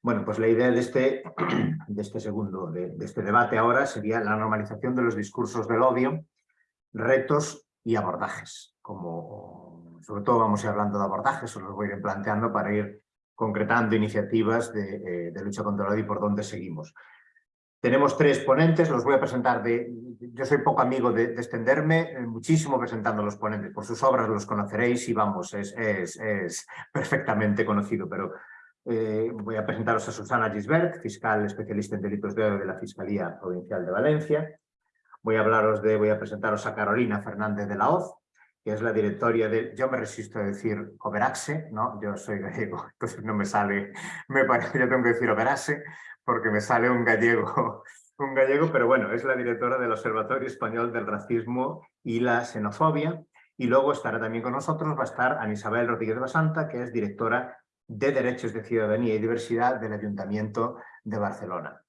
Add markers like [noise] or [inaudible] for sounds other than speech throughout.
Bueno, pues la idea de este, [clears throat] de este segundo, de, este debate ahora sería la normalización de los discursos del odio, retos y abordajes. Como sobre todo vamos a ir hablando de abordajes, os los voy a ir planteando para ir concretando iniciativas de, eh, lucha contra el odio y por dónde seguimos. Tenemos tres ponentes, los voy a presentar. De, yo soy poco amigo de, extenderme, eh, muchísimo presentando los ponentes. Por sus obras los conoceréis y vamos, es, es perfectamente conocido, pero eh, voy a presentaros a Susana Gisbert, fiscal especialista en delitos de odio de la Fiscalía Provincial de Valencia. Voy a hablaros de, voy a presentaros a Carolina Fernández de la Hoz, que es la directoria de, yo me resisto a decir Oberaxe, ¿no? Yo soy gallego, [laughs] entonces no me sale, me parece, yo tengo que decir Oberaxe, porque me sale un gallego, [laughs] un gallego, pero bueno, es la directora del Observatorio Español del Racismo y la Xenofobia, y luego estará también con nosotros, va a estar Ana Isabel Rodríguez Basanta, que es directora de Derechos de Ciudadanía y Diversidad del Ayuntamiento de Barcelona.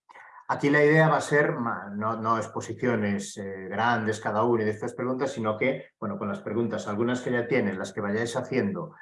Aquí la idea va a ser no, exposiciones eh, grandes cada una de estas preguntas, sino que, bueno, con las preguntas, algunas que ya tienen, las que vayáis haciendo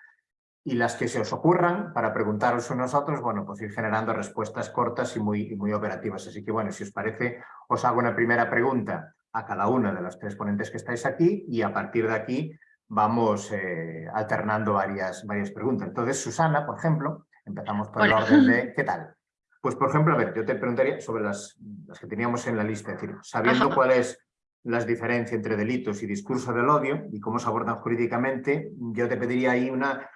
y las que se os ocurran para preguntaros a otros, bueno, pues ir generando respuestas cortas y muy, y muy operativas. Así que, bueno, si os parece, os hago una primera pregunta a cada una de las tres ponentes que estáis aquí y a partir de aquí vamos eh, alternando varias, varias preguntas. Entonces, Susana, por ejemplo, empezamos por el orden de [laughs] ¿qué tal? Pues, por ejemplo, a ver, yo te preguntaría sobre las, las que teníamos en la lista, es decir, sabiendo cuáles es las diferencias entre delitos y discurso del odio y cómo se abordan jurídicamente, yo te pediría ahí una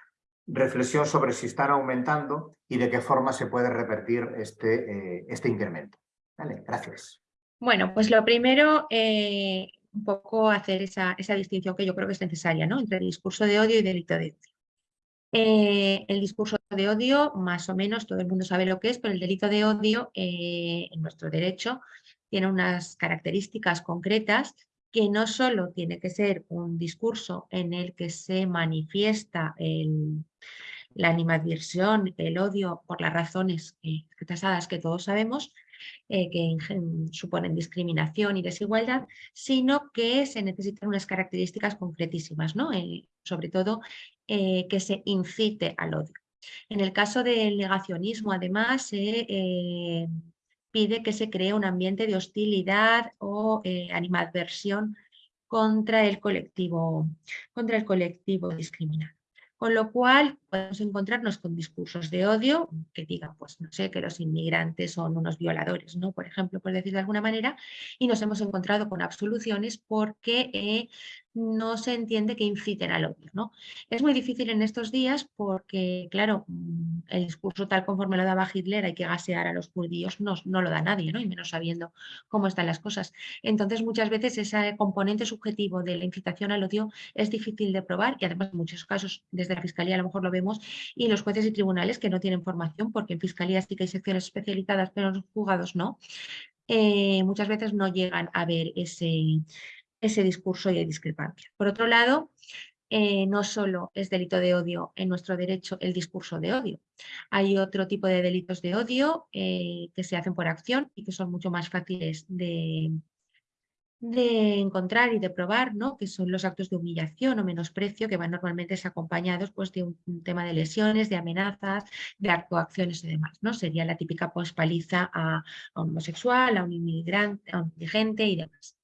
reflexión sobre si están aumentando y de qué forma se puede repetir este, eh, este incremento. Vale, gracias. Bueno, pues lo primero, eh, un poco hacer esa, distinción que yo creo que es necesaria ¿no? entre el discurso de odio y delito de odio. Eh, el discurso de odio, más o menos, todo el mundo sabe lo que es, pero el delito de odio eh, en nuestro derecho tiene unas características concretas que no solo tiene que ser un discurso en el que se manifiesta la animadversión, el odio por las razones tasadas que todos sabemos, eh, que suponen discriminación y desigualdad, sino que se necesitan unas características concretísimas, ¿no? sobre todo eh, que se incite al odio. En el caso del negacionismo, además, se eh, pide que se cree un ambiente de hostilidad o animadversión contra el colectivo, contra el colectivo discriminado. Con lo cual podemos encontrarnos con discursos de odio que digan, pues no sé, que los inmigrantes son unos violadores, ¿no? Por ejemplo, por decir de alguna manera, y nos hemos encontrado con absoluciones porque eh, no se entiende que inciten al odio, ¿no? Es muy difícil en estos días porque, claro, mm, el discurso tal conforme lo daba Hitler, hay que gasear a los judíos, no, no lo da nadie, ¿no? Y menos sabiendo cómo están las cosas. Entonces, muchas veces ese componente subjetivo de la incitación al odio es difícil de probar y además en muchos casos desde la Fiscalía a lo mejor lo vemos y los jueces y tribunales que no tienen formación, porque en Fiscalía sí que hay secciones especializadas, pero en los juzgados no, eh, muchas veces no llegan a ver ese, ese discurso y hay discrepancia. Por otro lado, eh, no solo es delito de odio en nuestro derecho el discurso de odio. Hay otro tipo de delitos de odio eh, que se hacen por acción y que son mucho más fáciles de, de encontrar y de probar, ¿no? que son los actos de humillación o menosprecio que van normalmente acompañados pues, de un, tema de lesiones, de amenazas, de actuaciones y demás. ¿no? Sería la típica pues, paliza a, un homosexual, a un inmigrante, a un indigente y demás.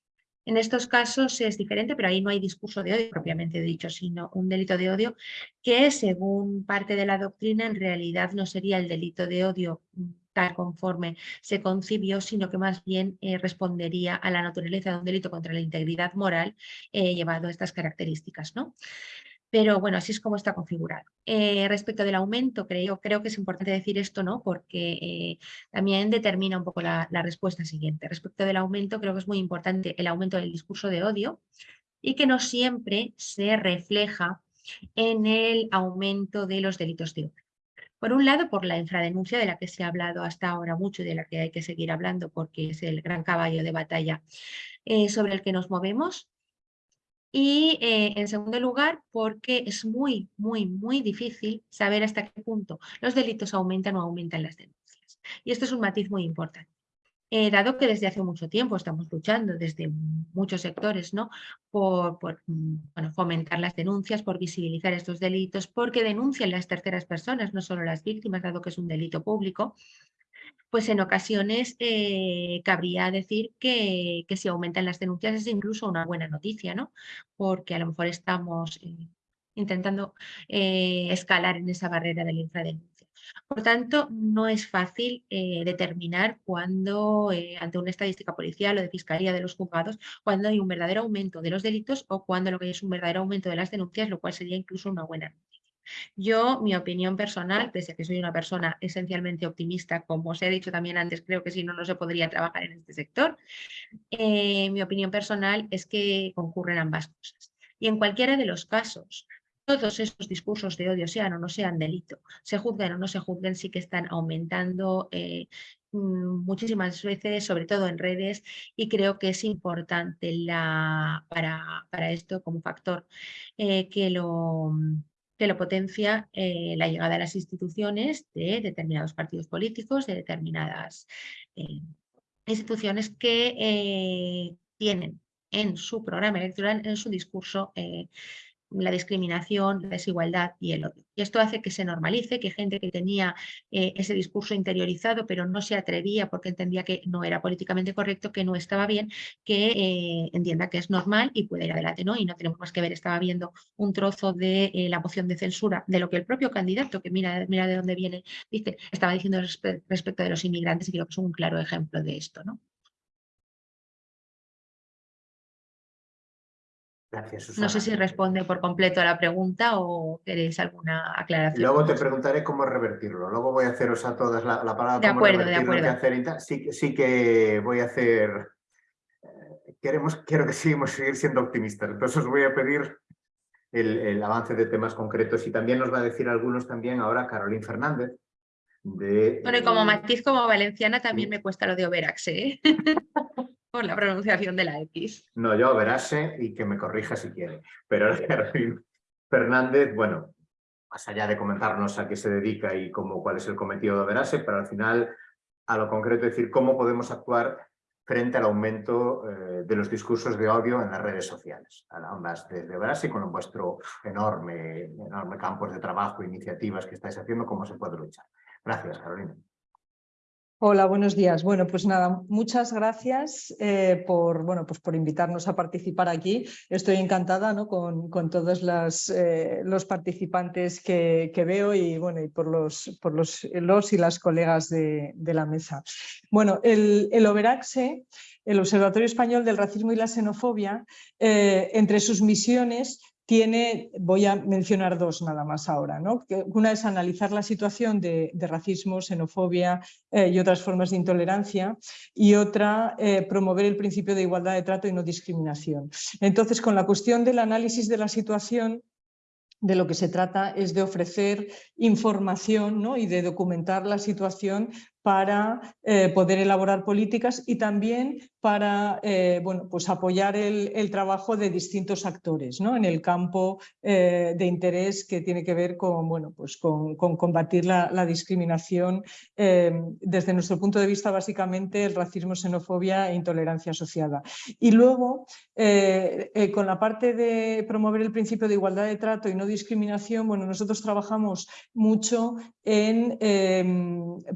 En estos casos es diferente, pero ahí no hay discurso de odio propiamente dicho, sino un delito de odio que según parte de la doctrina en realidad no sería el delito de odio conforme se concibió, sino que más bien eh, respondería a la naturaleza de un delito contra la integridad moral eh, llevado a estas características. ¿no? Pero bueno, así es como está configurado. Eh, respecto del aumento, creo, creo que es importante decir esto, ¿no? Porque también determina un poco la, la, respuesta siguiente. Respecto del aumento, creo que es muy importante el aumento del discurso de odio y que no siempre se refleja en el aumento de los delitos de odio. Por un lado, por la infradenuncia de la que se ha hablado hasta ahora mucho y de la que hay que seguir hablando porque es el gran caballo de batalla eh, sobre el que nos movemos. Y eh, en segundo lugar, porque es muy, muy, muy difícil saber hasta qué punto los delitos aumentan o aumentan las denuncias. Y esto es un matiz muy importante. eh, dado que desde hace mucho tiempo estamos luchando desde muchos sectores ¿no? por, mm, fomentar las denuncias, por visibilizar estos delitos, porque denuncian las terceras personas, no solo las víctimas, dado que es un delito público, pues en ocasiones eh, cabría decir que, si aumentan las denuncias es incluso una buena noticia, ¿no? porque a lo mejor estamos eh, intentando escalar en esa barrera de la infradenuncia. Por tanto, no es fácil eh, determinar cuando, eh, ante una estadística policial o de fiscalía de los juzgados, cuando hay un verdadero aumento de los delitos o cuando lo que hay es un verdadero aumento de las denuncias, lo cual sería incluso una buena noticia. Yo, mi opinión personal, pese a que soy una persona esencialmente optimista, como os he dicho también antes, creo que si no, no se podría trabajar en este sector, eh, mi opinión personal es que concurren ambas cosas. Y en cualquiera de los casos, todos esos discursos de odio, sean o no sean delito, se juzguen o no se juzguen, sí que están aumentando eh, mm, muchísimas veces, sobre todo en redes, y creo que es importante la, para, esto como factor eh, que, lo, que lo potencia eh, la llegada a las instituciones de determinados partidos políticos, de determinadas instituciones que tienen en su programa electoral, en su discurso, la discriminación, la desigualdad y el odio. Y esto hace que se normalice, que gente que tenía eh, ese discurso interiorizado pero no se atrevía porque entendía que no era políticamente correcto, que no estaba bien, que eh, entienda que es normal y puede ir adelante. ¿no? Y no tenemos más que ver, estaba viendo un trozo de eh, la moción de censura de lo que el propio candidato, que mira, mira de dónde viene, dice, estaba diciendo respecto de los inmigrantes y creo que es un claro ejemplo de esto. ¿no? No sé si responde por completo a la pregunta o queréis alguna aclaración. Luego te preguntaré cómo revertirlo. Luego voy a haceros a todas la, palabra. De acuerdo, de acuerdo. sí, sí que voy a hacer... Eh, queremos, quiero que sigamos seguir siendo optimistas. Entonces os voy a pedir el, avance de temas concretos y también nos va a decir algunos también ahora Carolín Fernández. De, bueno, y como matiz como valenciana también me cuesta lo de Overax, ¿eh? [laughs] por la pronunciación de la X. No, yo verase y que me corrija si quiere. Pero [laughs] Fernández, bueno, más allá de comentarnos a qué se dedica y cómo, cuál es el cometido de Verase, pero al final a lo concreto decir cómo podemos actuar frente al aumento eh, de los discursos de odio en las redes sociales. Ambas desde Verase, con vuestro enorme, enorme campo de trabajo, iniciativas que estáis haciendo, cómo se puede luchar. Gracias, Carolina. Hola, buenos días. Bueno, pues nada, muchas gracias eh, por, bueno, pues por invitarnos a participar aquí. Estoy encantada ¿no? con, con, todos eh, los participantes que, veo y, bueno, y por, los, por los, los y las colegas de, la mesa. Bueno, el, el OVERAXE, el Observatorio Español del Racismo y la Xenofobia, eh, entre sus misiones tiene, voy a mencionar dos nada más ahora. ¿no? Una es analizar la situación de, racismo, xenofobia eh, y otras formas de intolerancia y otra eh, promover el principio de igualdad de trato y no discriminación. Entonces, con la cuestión del análisis de la situación, de lo que se trata es de ofrecer información ¿no? y de documentar la situación para eh, poder elaborar políticas y también para eh, bueno, pues apoyar el, trabajo de distintos actores ¿no? en el campo eh, de interés que tiene que ver con, bueno, pues con, combatir la, discriminación desde nuestro punto de vista básicamente el racismo, xenofobia e intolerancia asociada. Y luego con la parte de promover el principio de igualdad de trato y no discriminación, bueno, nosotros trabajamos mucho en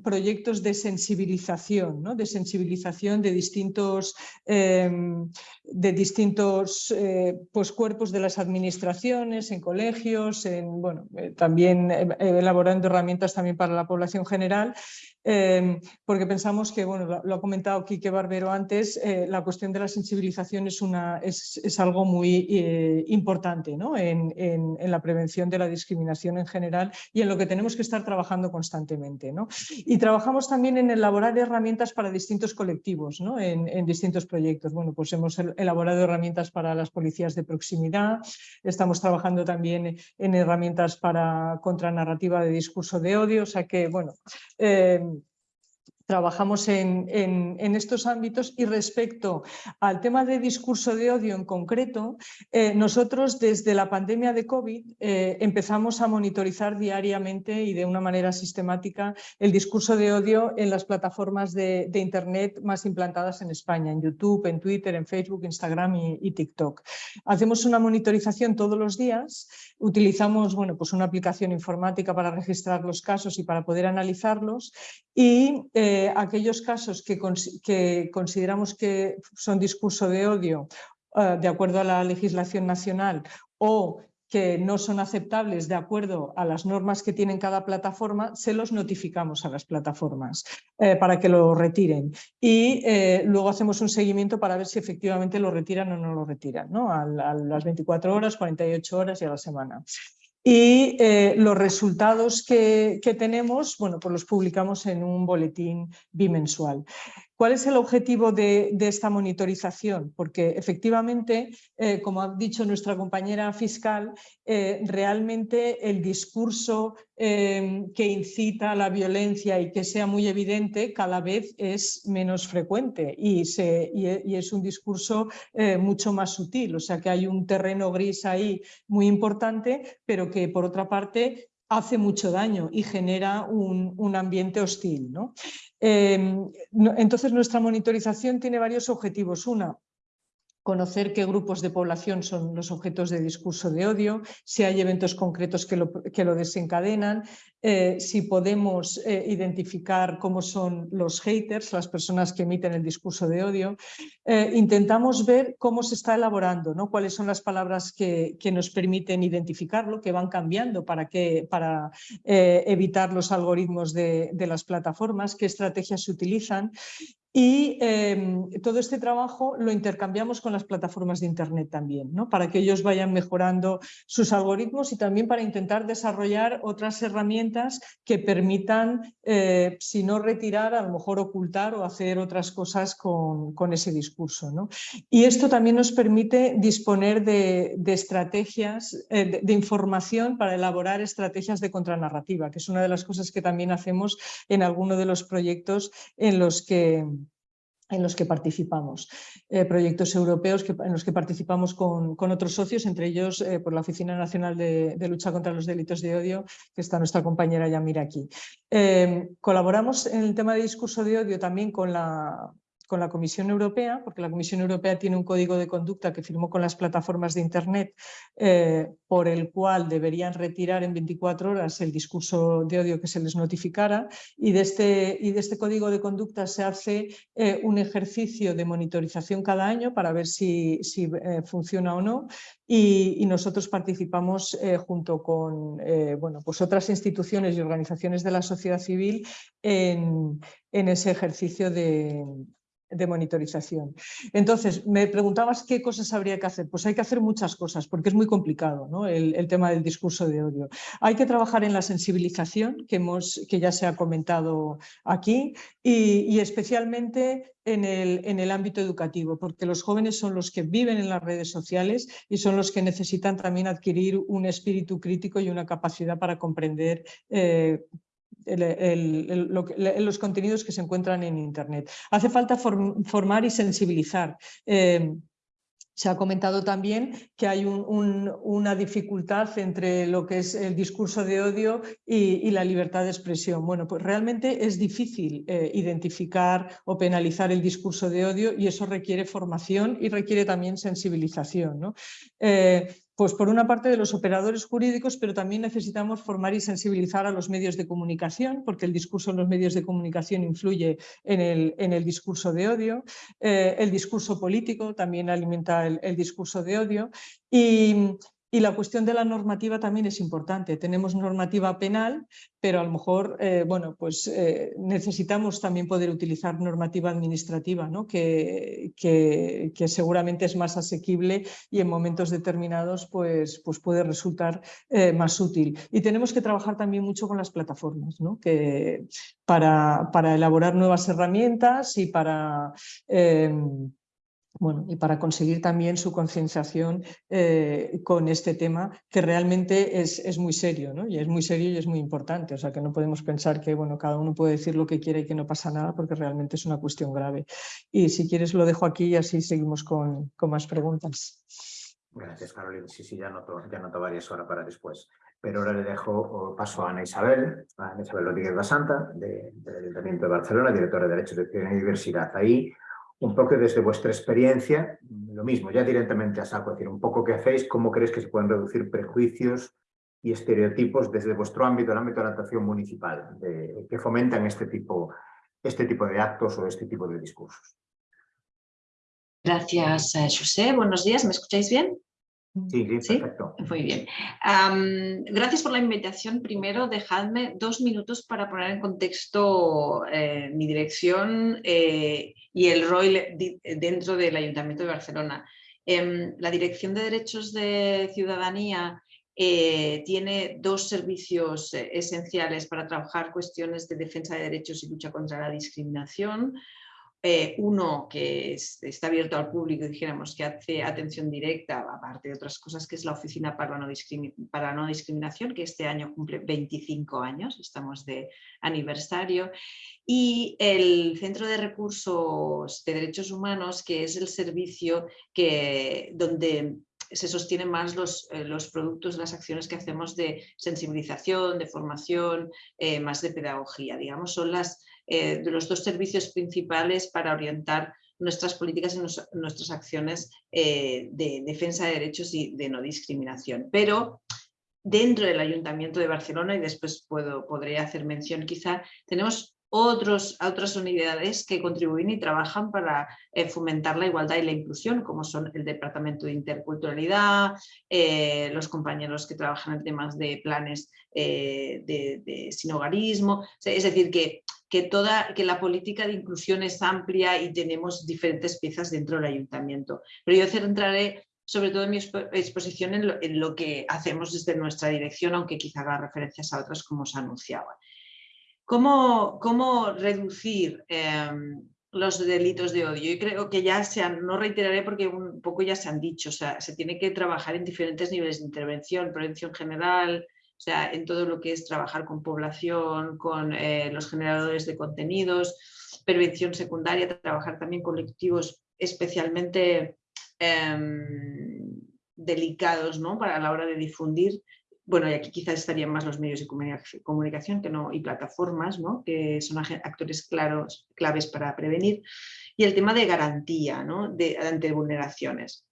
proyectos de sensibilización, ¿no? de sensibilización de distintos, em, de distintos eh, pues, cuerpos de las administraciones, en colegios, en, bueno, eh, también eh, elaborando herramientas también para la población general Em, porque pensamos que, bueno, lo, ha comentado Quique Barbero antes, eh, la cuestión de la sensibilización es, algo muy eh, importante ¿no? en, la prevención de la discriminación en general y en lo que tenemos que estar trabajando constantemente. ¿no? Y trabajamos también en elaborar herramientas para distintos colectivos ¿no? en, en, distintos proyectos. Bueno, pues hemos elaborado herramientas para las policías de proximidad, estamos trabajando también en herramientas para contranarrativa de discurso de odio, o sea que, bueno, em, trabajamos en, estos ámbitos y respecto al tema de discurso de odio en concreto, eh, nosotros desde la pandemia de COVID eh, empezamos a monitorizar diariamente y de una manera sistemática el discurso de odio en las plataformas de, Internet más implantadas en España, en YouTube, en Twitter, en Facebook, Instagram y, TikTok. Hacemos una monitorización todos los días, utilizamos bueno, pues una aplicación informática para registrar los casos y para poder analizarlos y eh, aquellos casos que, consideramos que son discurso de odio eh, de acuerdo a la legislación nacional o que no son aceptables de acuerdo a las normas que tienen cada plataforma, se los notificamos a las plataformas eh, para que lo retiren. Y eh, luego hacemos un seguimiento para ver si efectivamente lo retiran o no lo retiran, ¿no? a, a las 24 horas, 48 horas y a la semana. Y eh, los resultados que, tenemos, bueno, pues los publicamos en un boletín bimensual. ¿Cuál es el objetivo de, esta monitorización? Porque efectivamente, eh, como ha dicho nuestra compañera fiscal, eh, realmente el discurso em, que incita a la violencia y que sea muy evidente cada vez es menos frecuente y, es un discurso eh, mucho más sutil. O sea que hay un terreno gris ahí muy importante, pero que por otra parte hace mucho daño y genera un, ambiente hostil. Em, entonces nuestra monitorización tiene varios objetivos. Una, conocer qué grupos de población son los objetos de discurso de odio, si hay eventos concretos que lo, desencadenan, eh, si podemos eh, identificar cómo son los haters, las personas que emiten el discurso de odio. Eh, intentamos ver cómo se está elaborando, ¿no? cuáles son las palabras que, nos permiten identificarlo, que van cambiando para, que, para evitar los algoritmos de las plataformas, qué estrategias se utilizan y em, todo este trabajo lo intercambiamos con las plataformas de Internet también, ¿no? para que ellos vayan mejorando sus algoritmos y también para intentar desarrollar otras herramientas que permitan, eh, si no retirar, a lo mejor ocultar o hacer otras cosas con, ese discurso. ¿no? Y esto también nos permite disponer de, estrategias, eh, de información para elaborar estrategias de contranarrativa, que es una de las cosas que también hacemos en alguno de los proyectos en los que en los que participamos, eh, proyectos europeos en los que participamos con, otros socios, entre ellos eh, por la Oficina Nacional de, Lucha contra los Delitos de Odio, que está nuestra compañera Yamira aquí. Eh, colaboramos en el tema de discurso de odio también con la, con la Comisión Europea, porque la Comisión Europea tiene un código de conducta que firmó con las plataformas de Internet eh, por el cual deberían retirar en 24 horas el discurso de odio que se les notificara. Y de este, y de este código de conducta se hace eh, un ejercicio de monitorización cada año para ver si, si eh, funciona o no. Y, nosotros participamos junto con bueno, pues otras instituciones y organizaciones de la sociedad civil en, en ese ejercicio de, de monitorización. Entonces, me preguntabas qué cosas habría que hacer. Pues hay que hacer muchas cosas porque es muy complicado ¿no? el, tema del discurso de odio. Hay que trabajar en la sensibilización, que, hemos, que ya se ha comentado aquí, y, especialmente en el, en el, ámbito educativo, porque los jóvenes son los que viven en las redes sociales y son los que necesitan también adquirir un espíritu crítico y una capacidad para comprender eh, los contenidos que se encuentran en Internet. Hace falta formar y sensibilizar. Eh, se ha comentado también que hay una dificultad entre lo que es el discurso de odio y, la libertad de expresión. Bueno, pues realmente es difícil eh, identificar o penalizar el discurso de odio y eso requiere formación y requiere también sensibilización. Eh, pues por una parte de los operadores jurídicos, pero también necesitamos formar y sensibilizar a los medios de comunicación, porque el discurso en los medios de comunicación influye en el, en el discurso de odio. Eh, el discurso político también alimenta el, el discurso de odio. Y, y la cuestión de la normativa también es importante. Tenemos normativa penal, pero a lo mejor eh, bueno, pues, eh, necesitamos también poder utilizar normativa administrativa, ¿no? que, que, seguramente es más asequible y en momentos determinados pues, pues puede resultar eh, más útil. Y tenemos que trabajar también mucho con las plataformas, ¿no? que, para, para elaborar nuevas herramientas y para bueno, y para conseguir también su concienciación eh, con este tema que realmente es, es, muy serio, ¿no? Y es muy serio y es muy importante, o sea que no podemos pensar que bueno, cada uno puede decir lo que quiere y que no pasa nada porque realmente es una cuestión grave. Y si quieres lo dejo aquí y así seguimos con, con más preguntas. Gracias, Carolina. Sí, sí, ya noto, ya noto varias horas para después. Pero ahora le dejo paso a Ana Isabel, a Ana Isabel Rodríguez Basanta, de, del Ayuntamiento de Barcelona, directora de Derecho de Diversidad. Ahí, un poco desde vuestra experiencia, lo mismo, ya directamente a saco, decir, un poco qué hacéis, cómo crees que se pueden reducir prejuicios y estereotipos desde vuestro ámbito, el ámbito de la actuación municipal, que fomentan este tipo, este tipo de actos o este tipo de discursos. Gracias, eh, José. Buenos días, ¿me escucháis bien? Sí, perfecto. Muy bien. gracias por la invitación. Primero, dejadme dos minutos para poner en contexto eh, mi dirección eh, y el rol dentro del Ayuntamiento de Barcelona. Em, la Dirección de Derechos de Ciudadanía tiene dos servicios esenciales para trabajar cuestiones de defensa de derechos y lucha contra la discriminación. Eh, uno que está abierto al público, dijéramos, que hace atención directa, aparte de otras cosas, que es la Oficina para la, no para no Discriminación, que este año cumple 25 años, estamos de aniversario, y el Centro de Recursos de Derechos Humanos, que es el servicio que, donde se sostienen más los, eh, los, productos, las acciones que hacemos de sensibilización, de formación, eh, más de pedagogía. Digamos, son las, eh, de los dos servicios principales para orientar nuestras políticas y nuestras acciones eh, de defensa de derechos y de no discriminación. Pero dentro del Ayuntamiento de Barcelona, y después puedo, podré hacer mención quizá, tenemos otros, otras unidades que contribuyen y trabajan para eh, fomentar la igualdad y la inclusión, como son el Departamento de Interculturalidad, los compañeros que trabajan en temas de planes de, de, sinogarismo, es decir, que que, toda, que la política de inclusión es amplia y tenemos diferentes piezas dentro del ayuntamiento. Pero yo centraré sobre todo en mi exposición en lo, que hacemos desde nuestra dirección, aunque quizá haga referencias a otras como os anunciaba. ¿Cómo, cómo reducir em, los delitos de odio? Yo creo que ya se han, no reiteraré porque un poco ya se han dicho, o sea, se tiene que trabajar en diferentes niveles de intervención, prevención general, sea, en todo lo que es trabajar con población, con eh, los generadores de contenidos, prevención secundaria, trabajar también con colectivos especialmente em, delicados ¿no? para la hora de difundir. Bueno, y aquí quizás estarían más los medios de comunicación que no, y plataformas, ¿no? que son actores claros, claves para prevenir. Y el tema de garantía ¿no? de, ante vulneraciones.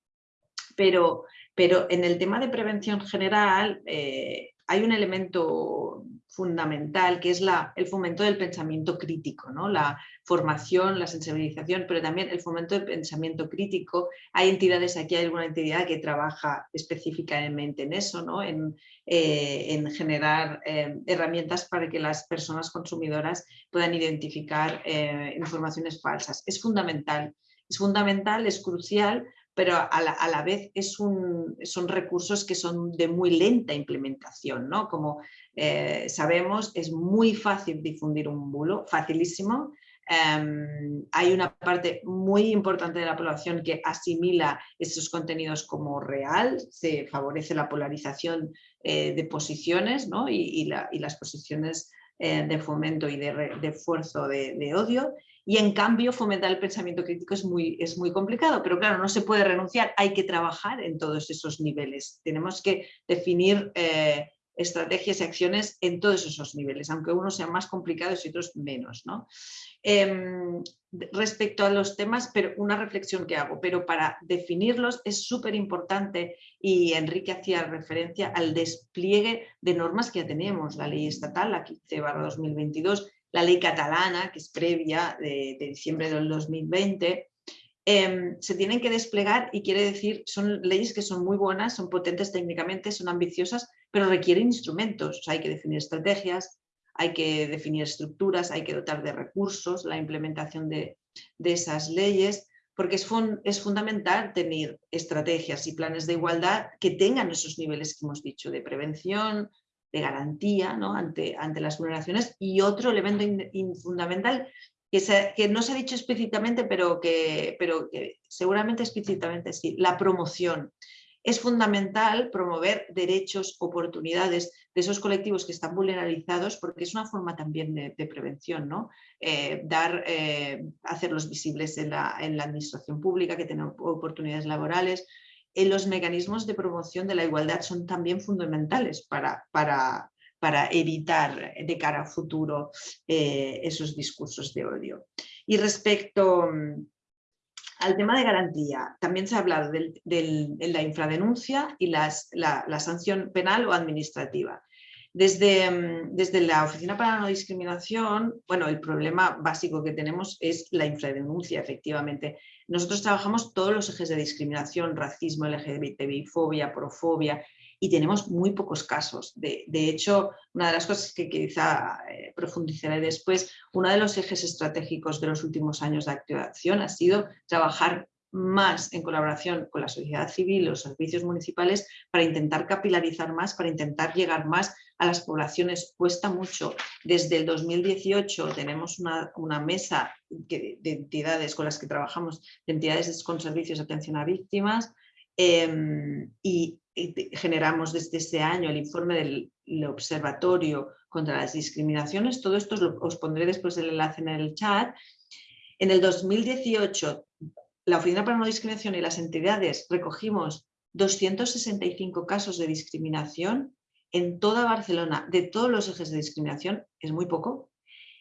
Pero, pero en el tema de prevención general, eh, hay un elemento fundamental que es el fomento del pensamiento crítico, ¿no? la formación, la sensibilización, pero también el fomento del pensamiento crítico. Hay entidades, aquí hay alguna entidad que trabaja específicamente en eso, ¿no? en, eh, en generar eh, herramientas para que las personas consumidoras puedan identificar eh, informaciones falsas. Es fundamental, es fundamental, es crucial pero a la, vez es un, son recursos que son de muy lenta implementación, ¿no? Como eh, sabemos, es muy fácil difundir un bulo, facilísimo. Em, hay una parte muy importante de la población que asimila esos contenidos como real, se favorece la polarización eh, de posiciones ¿no? y, las posiciones eh, de fomento y de, esfuerzo de odio. Y en cambio fomentar el pensamiento crítico es muy, es muy complicado, pero claro, no se puede renunciar, hay que trabajar en todos esos niveles. Tenemos que definir eh, estrategias y acciones en todos esos niveles, aunque unos sean más complicados y otros menos. ¿no? Em, respecto a los temas, pero una reflexión que hago, pero para definirlos es súper importante y Enrique hacía referencia al despliegue de normas que ya tenemos, la ley estatal, la 15 2022, la ley catalana, que es previa de, diciembre del 2020, em, se tienen que desplegar y quiere decir, son leyes que son muy buenas, son potentes técnicamente, son ambiciosas, pero requieren instrumentos, hay que definir estrategias, hay que definir estructuras, hay que dotar de recursos la implementación de, esas leyes, porque es, es, fundamental tener estrategias y planes de igualdad que tengan esos niveles que hemos dicho, de prevención, de garantía ¿no? ante, ante las vulneraciones y otro elemento fundamental que, no se ha dicho explícitamente, pero que, pero que seguramente explícitamente sí, la promoción. Es fundamental promover derechos, oportunidades de esos colectivos que están vulnerabilizados porque es una forma también de, prevención, ¿no? Eh, dar, eh, hacerlos visibles en la, en la, administración pública, que tengan oportunidades laborales. Eh, los mecanismos de promoción de la igualdad son también fundamentales para, para, para evitar de cara a futuro esos discursos de odio. Y respecto mm, al tema de garantía, también se ha hablado de la infradenuncia y la, sanción penal o administrativa. Desde, mm, desde, la Oficina para la No Discriminación, bueno, el problema básico que tenemos es la infradenuncia, efectivamente. Nosotros trabajamos todos los ejes de discriminación, racismo, LGBTI, fobia, profobia, y tenemos muy pocos casos. De, hecho, una de las cosas que quizá eh, profundizaré después, uno de los ejes estratégicos de los últimos años de activación ha sido trabajar más en colaboración con la sociedad civil, los servicios municipales, para intentar capilarizar más, para intentar llegar más a las poblaciones. Cuesta mucho. Desde el 2018 tenemos una, mesa de entidades con las que trabajamos, de entidades con servicios de atención a víctimas, em, y generamos desde este año el informe del Observatorio contra las Discriminaciones. Todo esto os, pondré después el enlace en el chat. En el 2018, la Oficina para No Discriminación y las entidades recogimos 265 casos de discriminación en toda Barcelona, de todos los ejes de discriminación, es muy poco.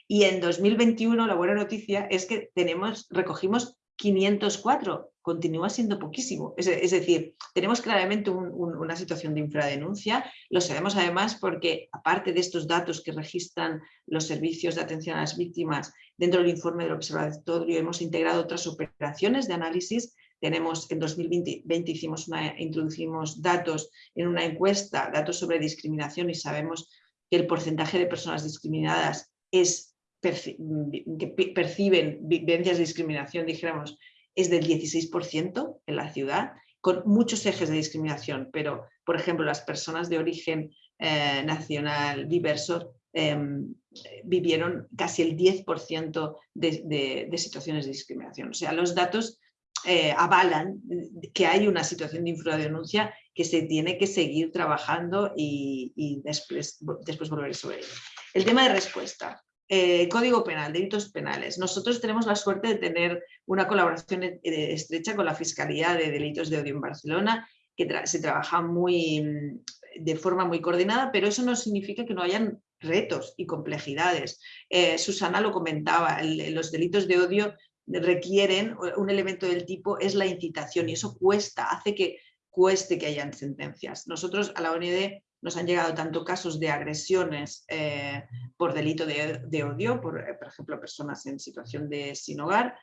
Y en 2021 la buena noticia es que tenemos, recogimos 504, continúa siendo poquísimo. Es, decir, tenemos claramente una situación de infradenuncia, lo sabemos además porque aparte de estos datos que registran los servicios de atención a las víctimas, dentro del informe del observatorio hemos integrado otras operaciones de análisis tenemos en 2020 hicimos introducimos datos en una encuesta, datos sobre discriminación y sabemos que el porcentaje de personas discriminadas es que perciben vivencias de discriminación, dijéramos, es del 16% en la ciudad, con muchos ejes de discriminación, pero, por ejemplo, las personas de origen eh, nacional diverso em, vivieron casi el 10% de, situaciones de discriminación. O sea, los datos eh, avalan que hay una situación de infradenuncia que se tiene que seguir trabajando y, y después, después volver sobre ello. El tema de respuesta. Eh, Código Penal, delitos penales. Nosotros tenemos la suerte de tener una colaboración eh, estrecha con la Fiscalía de Delitos de Odio en Barcelona, que se trabaja muy, mm, de forma muy coordinada, pero eso no significa que no hayan retos y complejidades. Eh, Susana lo comentaba, los delitos de odio requieren un elemento del tipo, es la incitación y eso cuesta, hace que cueste que hayan sentencias. Nosotros a la OND nos han llegado tanto casos de agresiones eh, por delito de, odio, por, eh, por, ejemplo, personas en situación de sin hogar,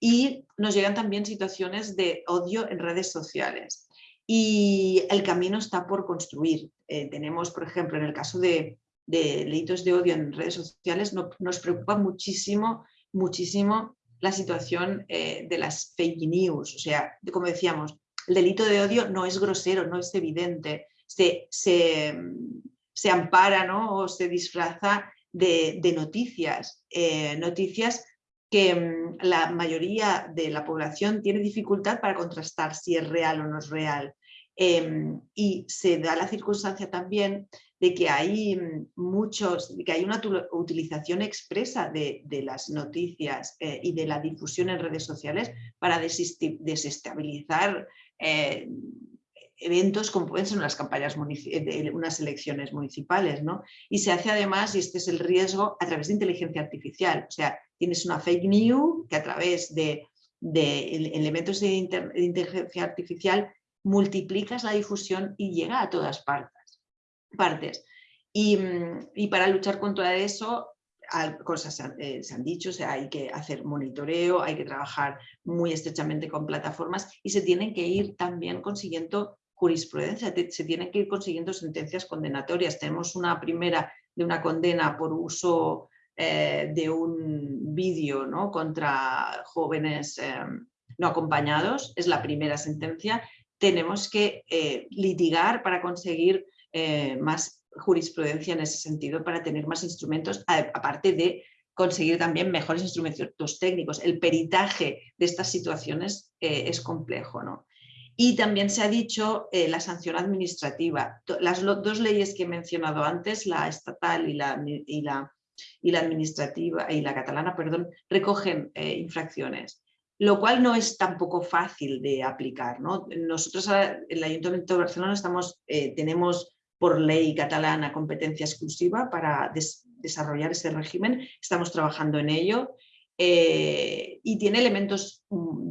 y nos llegan también situaciones de odio en redes sociales. Y el camino está por construir. Eh, tenemos, por ejemplo, en el caso de, delitos de odio en redes sociales, nos preocupa muchísimo, muchísimo la situación de las fake news. O sea, como decíamos, el delito de odio no es grosero, no es evidente, se, ampara ¿no? o se disfraza de, noticias, eh, noticias que mm, la mayoría de la población tiene dificultad para contrastar si es real o no es real. Em, y se da la circunstancia también de que hay mm, muchos, que hay una utilización expresa de, las noticias eh, y de la difusión en redes sociales para desestabilizar eh, eventos como pueden ser unas campañas, de unas elecciones municipales, ¿no? Y se hace además, y este es el riesgo, a través de inteligencia artificial. O sea, tienes una fake news que a través de, elementos de, inteligencia artificial multiplicas la difusión y llega a todas partes. partes. Y, para luchar contra eso, cosas eh, se han, dicho, o sea, hay que hacer monitoreo, hay que trabajar muy estrechamente con plataformas y se tienen que ir también consiguiendo jurisprudencia, se tienen que ir consiguiendo sentencias condenatorias. Tenemos una primera de una condena por uso eh, de un vídeo ¿no? contra jóvenes eh, no acompañados, es la primera sentencia. Tenemos que eh, litigar para conseguir más jurisprudencia en ese sentido, para tener más instrumentos, aparte de conseguir también mejores instrumentos técnicos. El peritaje de estas situaciones es complejo. ¿no? Y también se ha dicho eh, la sanción administrativa. Las dos leyes que he mencionado antes, la estatal y la, y la, y la administrativa y la catalana, perdón, recogen eh, infracciones lo cual no es tampoco fácil de aplicar. ¿no? Nosotros el Ayuntamiento de Barcelona estamos, tenemos por ley catalana competencia exclusiva para desarrollar ese régimen, estamos trabajando en ello eh, y tiene elementos mm,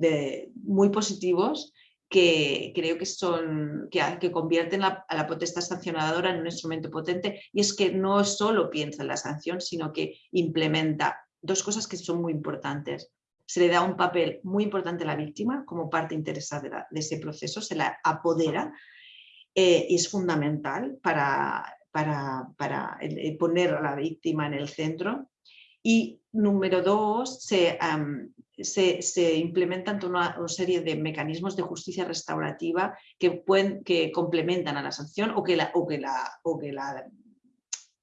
muy positivos que creo que son que, que convierten a la potestad sancionadora en un instrumento potente y es que no solo piensa en la sanción sino que implementa dos cosas que son muy importantes se le da un papel muy importante a la víctima como parte interesada de ese proceso, se la apodera eh, es fundamental para, para, poner a la víctima en el centro. Y número dos, se, se, implementan una, serie de mecanismos de justicia restaurativa que, pueden, que complementan a la sanción o que la, o que la, o que la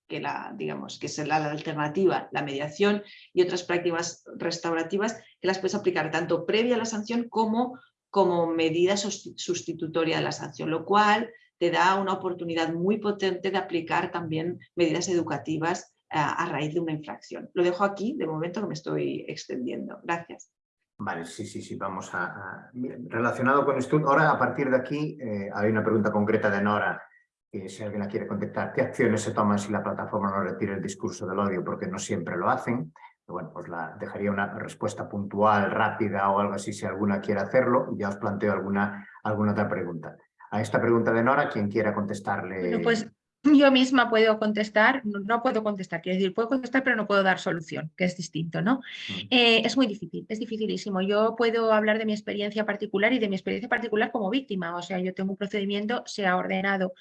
que la, digamos, que es la, alternativa, la mediación y otras prácticas restaurativas que las puedes aplicar tanto previa a la sanción como como medida sustitutoria de la sanción, lo cual te da una oportunidad muy potente de aplicar también medidas educativas a, raíz de una infracción. Lo dejo aquí, de momento que me estoy extendiendo. Gracias. Vale, sí, sí, sí, vamos a... Relacionado con esto, ahora a partir de aquí eh, hay una pregunta concreta de Nora, que si alguien la quiere contestar, ¿qué acciones se toman si la plataforma no retira el discurso del odio? Porque no siempre lo hacen. Bueno, pues la, dejaría una respuesta puntual, rápida o algo así si alguna quiere hacerlo. Ya os planteo alguna, alguna otra pregunta a esta pregunta de Nora, quien quiera contestarle. pues yo misma puedo contestar, no, puedo contestar, quiero decir, puedo contestar pero no puedo dar solución, que es distinto, ¿no? Mm. Eh, es muy difícil, es dificilísimo. Yo puedo hablar de mi experiencia particular y de mi experiencia particular como víctima, o sea, yo tengo un procedimiento, se ha ordenado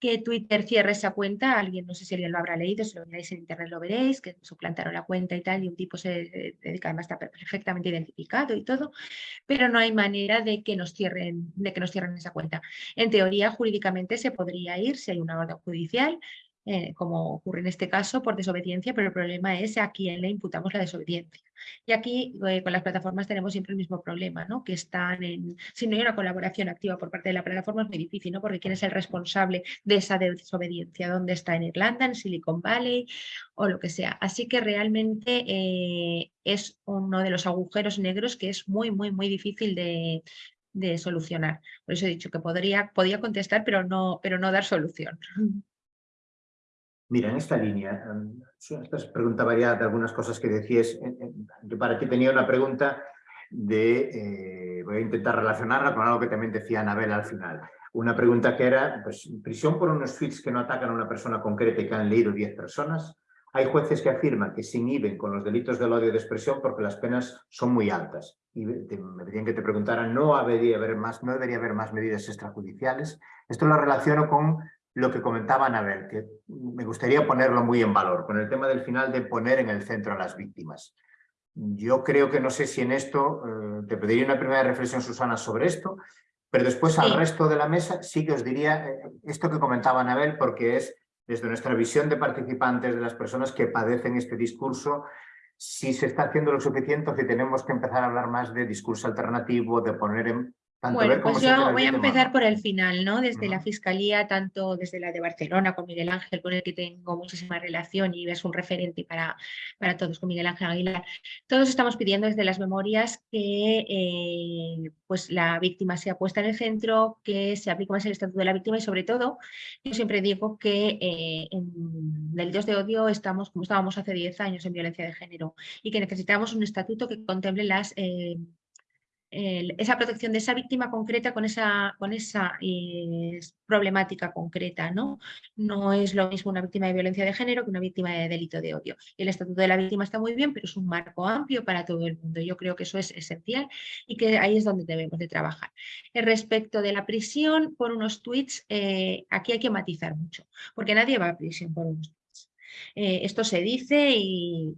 que Twitter cierre esa cuenta, alguien, no sé si alguien lo habrá leído, si lo miráis en internet lo veréis, que suplantaron la cuenta y tal, y un tipo se dedica, además está perfectamente identificado y todo, pero no hay manera de que nos cierren, de que nos cierren esa cuenta. En teoría, jurídicamente se podría ir si hay una orden judicial eh, como ocurre en este caso, por desobediencia, pero el problema es a quién le imputamos la desobediencia. Y aquí eh, con las plataformas tenemos siempre el mismo problema, ¿no? que están en, si no hay una colaboración activa por parte de la plataforma es muy difícil, ¿no? porque quién es el responsable de esa desobediencia, dónde está en Irlanda, en Silicon Valley o lo que sea. Así que realmente eh, es uno de los agujeros negros que es muy, muy, muy difícil de, de solucionar. Por eso he dicho que podría, podía contestar, pero no, pero no dar solución. [laughs] Mira, en esta línea, em, esta es pregunta variada de algunas cosas que decías. Yo para ti tenía una pregunta de, eh, voy a intentar relacionarla con algo que también decía Anabel al final. Una pregunta que era, pues, prisión por unos tweets que no atacan a una persona concreta y que han leído 10 personas. Hay jueces que afirman que se inhiben con los delitos del odio de expresión porque las penas son muy altas. Y me pedían que te preguntaran, ¿no debería haber más, no debería haber más medidas extrajudiciales? Esto lo relaciono con lo que comentaba Anabel, que me gustaría ponerlo muy en valor, con el tema del final de poner en el centro a las víctimas. Yo creo que no sé si en esto, eh, te pediría una primera reflexión, Susana, sobre esto, pero después al resto de la mesa sí que os diría eh, esto que comentaba Anabel, porque es desde nuestra visión de participantes, de las personas que padecen este discurso, si se está haciendo lo suficiente o si tenemos que empezar a hablar más de discurso alternativo, de poner en bueno, pues yo voy a empezar por el final, ¿no? Desde la Fiscalía, tanto desde la de Barcelona con Miguel Ángel, con el que tengo muchísima relación y es un referente para, para todos con Miguel Ángel Aguilar. Todos estamos pidiendo desde las memorias que eh, pues la víctima sea puesta en el centro, que se aplique más el estatuto de la víctima y sobre todo, yo siempre digo que eh, en delitos de odio estamos como estábamos hace 10 años en violencia de género y que necesitamos un estatuto que contemple las... Eh, esa protección de esa víctima concreta con esa, con esa eh, problemática concreta. ¿no? no es lo mismo una víctima de violencia de género que una víctima de delito de odio. El Estatuto de la Víctima está muy bien, pero es un marco amplio para todo el mundo. Yo creo que eso es esencial y que ahí es donde debemos de trabajar. Respecto de la prisión por unos tweets, eh, aquí hay que matizar mucho, porque nadie va a prisión por unos tweets. Eh, esto se dice y,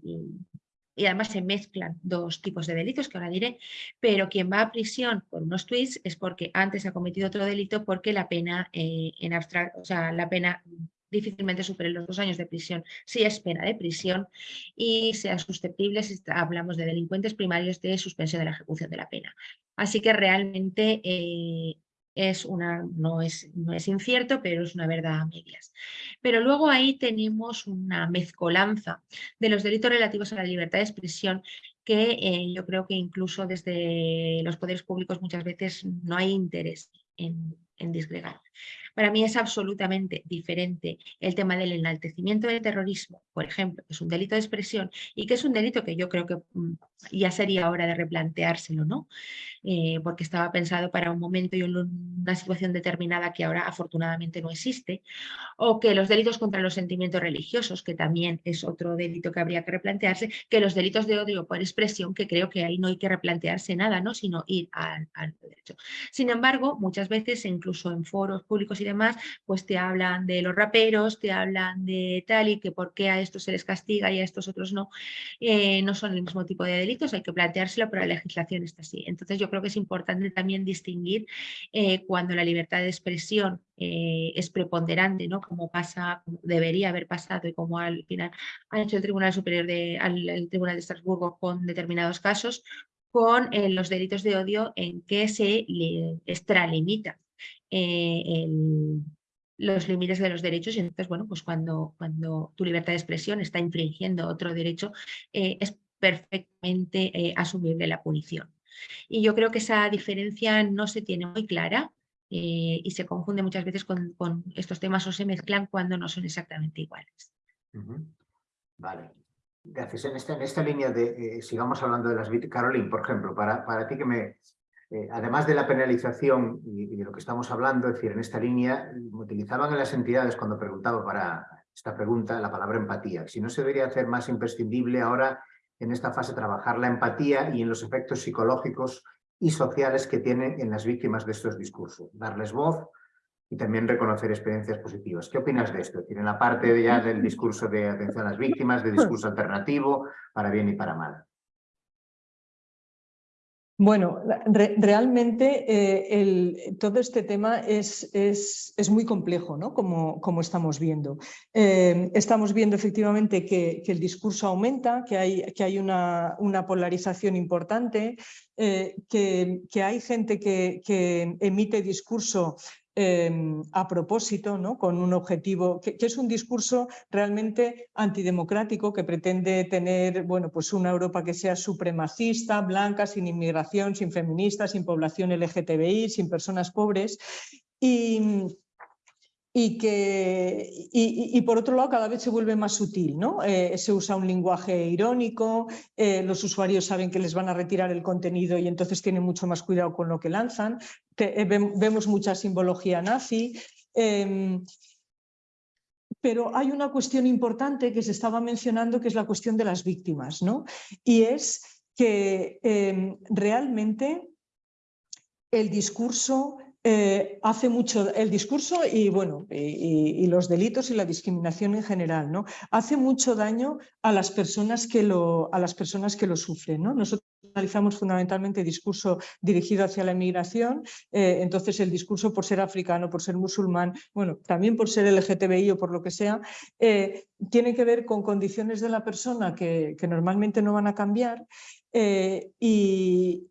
y además se mezclan dos tipos de delitos que ahora diré, pero quien va a prisión por unos tweets es porque antes ha cometido otro delito porque la pena eh, en abstracto, o sea, la pena difícilmente supere los dos años de prisión si es pena de prisión y sea susceptible, si hablamos de delincuentes primarios, de suspensión de la ejecución de la pena. Así que realmente eh, es una, no, es, no es incierto, pero es una verdad a medias. Pero luego ahí tenemos una mezcolanza de los delitos relativos a la libertad de expresión que eh, yo creo que incluso desde los poderes públicos muchas veces no hay interés en, en disgregar. Para mí es absolutamente diferente el tema del enaltecimiento del terrorismo, por ejemplo, que es un delito de expresión y que es un delito que yo creo que mm, ya sería hora de replanteárselo, ¿no? Eh, porque estaba pensado para un momento y una situación determinada que ahora afortunadamente no existe, o que los delitos contra los sentimientos religiosos, que también es otro delito que habría que replantearse, que los delitos de odio por expresión, que creo que ahí no hay que replantearse nada, ¿no? sino ir al, al derecho. Sin embargo, muchas veces, incluso en foros públicos y demás, pues te hablan de los raperos, te hablan de tal y que por qué a estos se les castiga y a estos otros no, eh, no son el mismo tipo de delitos, hay que planteárselo, pero la legislación está así. Entonces yo creo que es importante también distinguir eh, cuando la libertad de expresión eh, es preponderante, ¿no? como pasa, debería haber pasado y como al final ha hecho el Tribunal Superior de, el Tribunal de Estrasburgo con determinados casos, con los delitos de odio en que se le extralimita eh, los límites de los derechos y entonces, bueno, pues cuando, cuando tu libertad de expresión está infringiendo otro derecho, eh, es perfectamente eh, asumible la punición. Y yo creo que esa diferencia no se tiene muy clara y se confunde muchas veces con, estos temas o se mezclan cuando no son exactamente iguales. Vale. Gracias. En esta, en esta línea de, sigamos hablando de las Caroline, por ejemplo, para, para ti que me, eh, además de la penalización y, de lo que estamos hablando, es decir, en esta línea, utilizaban en las entidades cuando preguntaba para esta pregunta la palabra empatía. Si no se debería hacer más imprescindible ahora en esta fase trabajar la empatía y en los efectos psicológicos y sociales que tienen en las víctimas de estos discursos. Darles voz y también reconocer experiencias positivas. ¿Qué opinas de esto? Tiene la parte ya del discurso de atención a las víctimas, de discurso alternativo, para bien y para mal. Bueno, realmente eh, todo este tema es, es, muy complejo, ¿no? como, como estamos viendo. Eh, estamos viendo efectivamente que, el discurso aumenta, que hay, que hay una, una polarización importante, eh, que, que, hay gente que, que emite discurso Em, a propósito, ¿no? con un objetivo, que, es un discurso realmente antidemocrático que pretende tener bueno, pues una Europa que sea supremacista, blanca, sin inmigración, sin feministas, sin población LGTBI, sin personas pobres. Y, y que y, por otro lado cada vez se vuelve más sutil, ¿no? Eh, se usa un lenguaje irónico, eh, los usuarios saben que les van a retirar el contenido y entonces tienen mucho más cuidado con lo que lanzan, eh, vemos mucha simbología nazi, em, pero hay una cuestión importante que se estaba mencionando que es la cuestión de las víctimas, ¿no? Y es que em, realmente el discurso eh, hace mucho el discurso y bueno y, los delitos y la discriminación en general no hace mucho daño a las personas que lo a las personas que lo sufren no nosotros analizamos fundamentalmente discurso dirigido hacia la inmigración eh, entonces el discurso por ser africano por ser musulmán bueno también por ser LGTBI o por lo que sea eh, tiene que ver con condiciones de la persona que, que normalmente no van a cambiar y,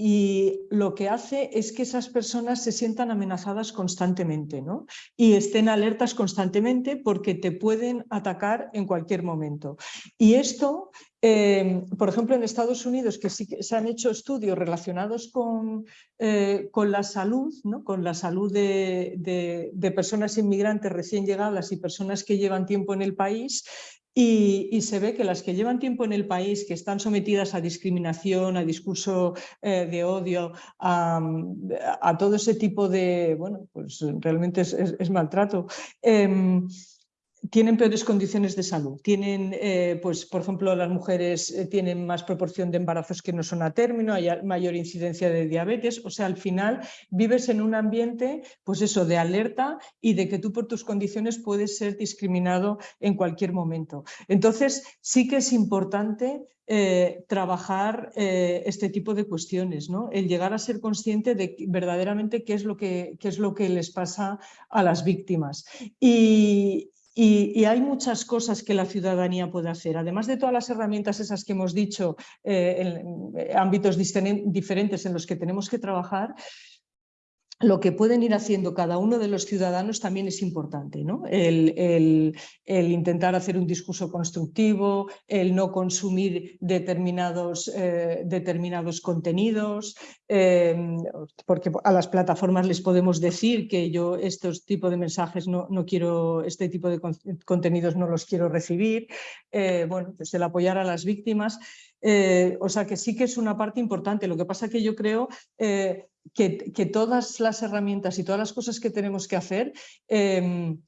y lo que hace es que esas personas se sientan amenazadas constantemente ¿no? y estén alertas constantemente porque te pueden atacar en cualquier momento. Y esto, em, por ejemplo, en Estados Unidos, que sí que se han hecho estudios relacionados con, eh, con la salud, ¿no? con la salud de, de personas inmigrantes recién llegadas y personas que llevan tiempo en el país, y, se ve que las que llevan tiempo en el país, que están sometidas a discriminación, a discurso eh, de odio, a, todo ese tipo de, bueno, pues realmente es, maltrato, em, tienen peores condiciones de salud. Tienen, eh, pues, por ejemplo, las mujeres eh, tienen más proporción de embarazos que no son a término, hay mayor incidencia de diabetes. O sea, al final vives en un ambiente, pues eso, de alerta y de que tú por tus condiciones puedes ser discriminado en cualquier momento. Entonces, sí que es importante eh, trabajar este tipo de cuestiones, ¿no? el llegar a ser consciente de verdaderamente qué es lo que, qué es lo que les pasa a las víctimas. Y, y, hay muchas cosas que la ciudadanía puede hacer. Además de todas las herramientas esas que hemos dicho, eh, en ámbitos diferentes en los que tenemos que trabajar, lo que pueden ir haciendo cada uno de los ciudadanos también es importante. ¿no? El, intentar hacer un discurso constructivo, el no consumir determinados, eh, determinados contenidos, em, porque a las plataformas les podemos decir que yo estos tipos de mensajes no, no quiero, este tipo de contenidos no los quiero recibir. Eh, bueno, pues el apoyar a las víctimas. Eh, o sea que sí que es una parte importante. Lo que pasa que yo creo que, todas las herramientas y todas las cosas que tenemos que hacer, em,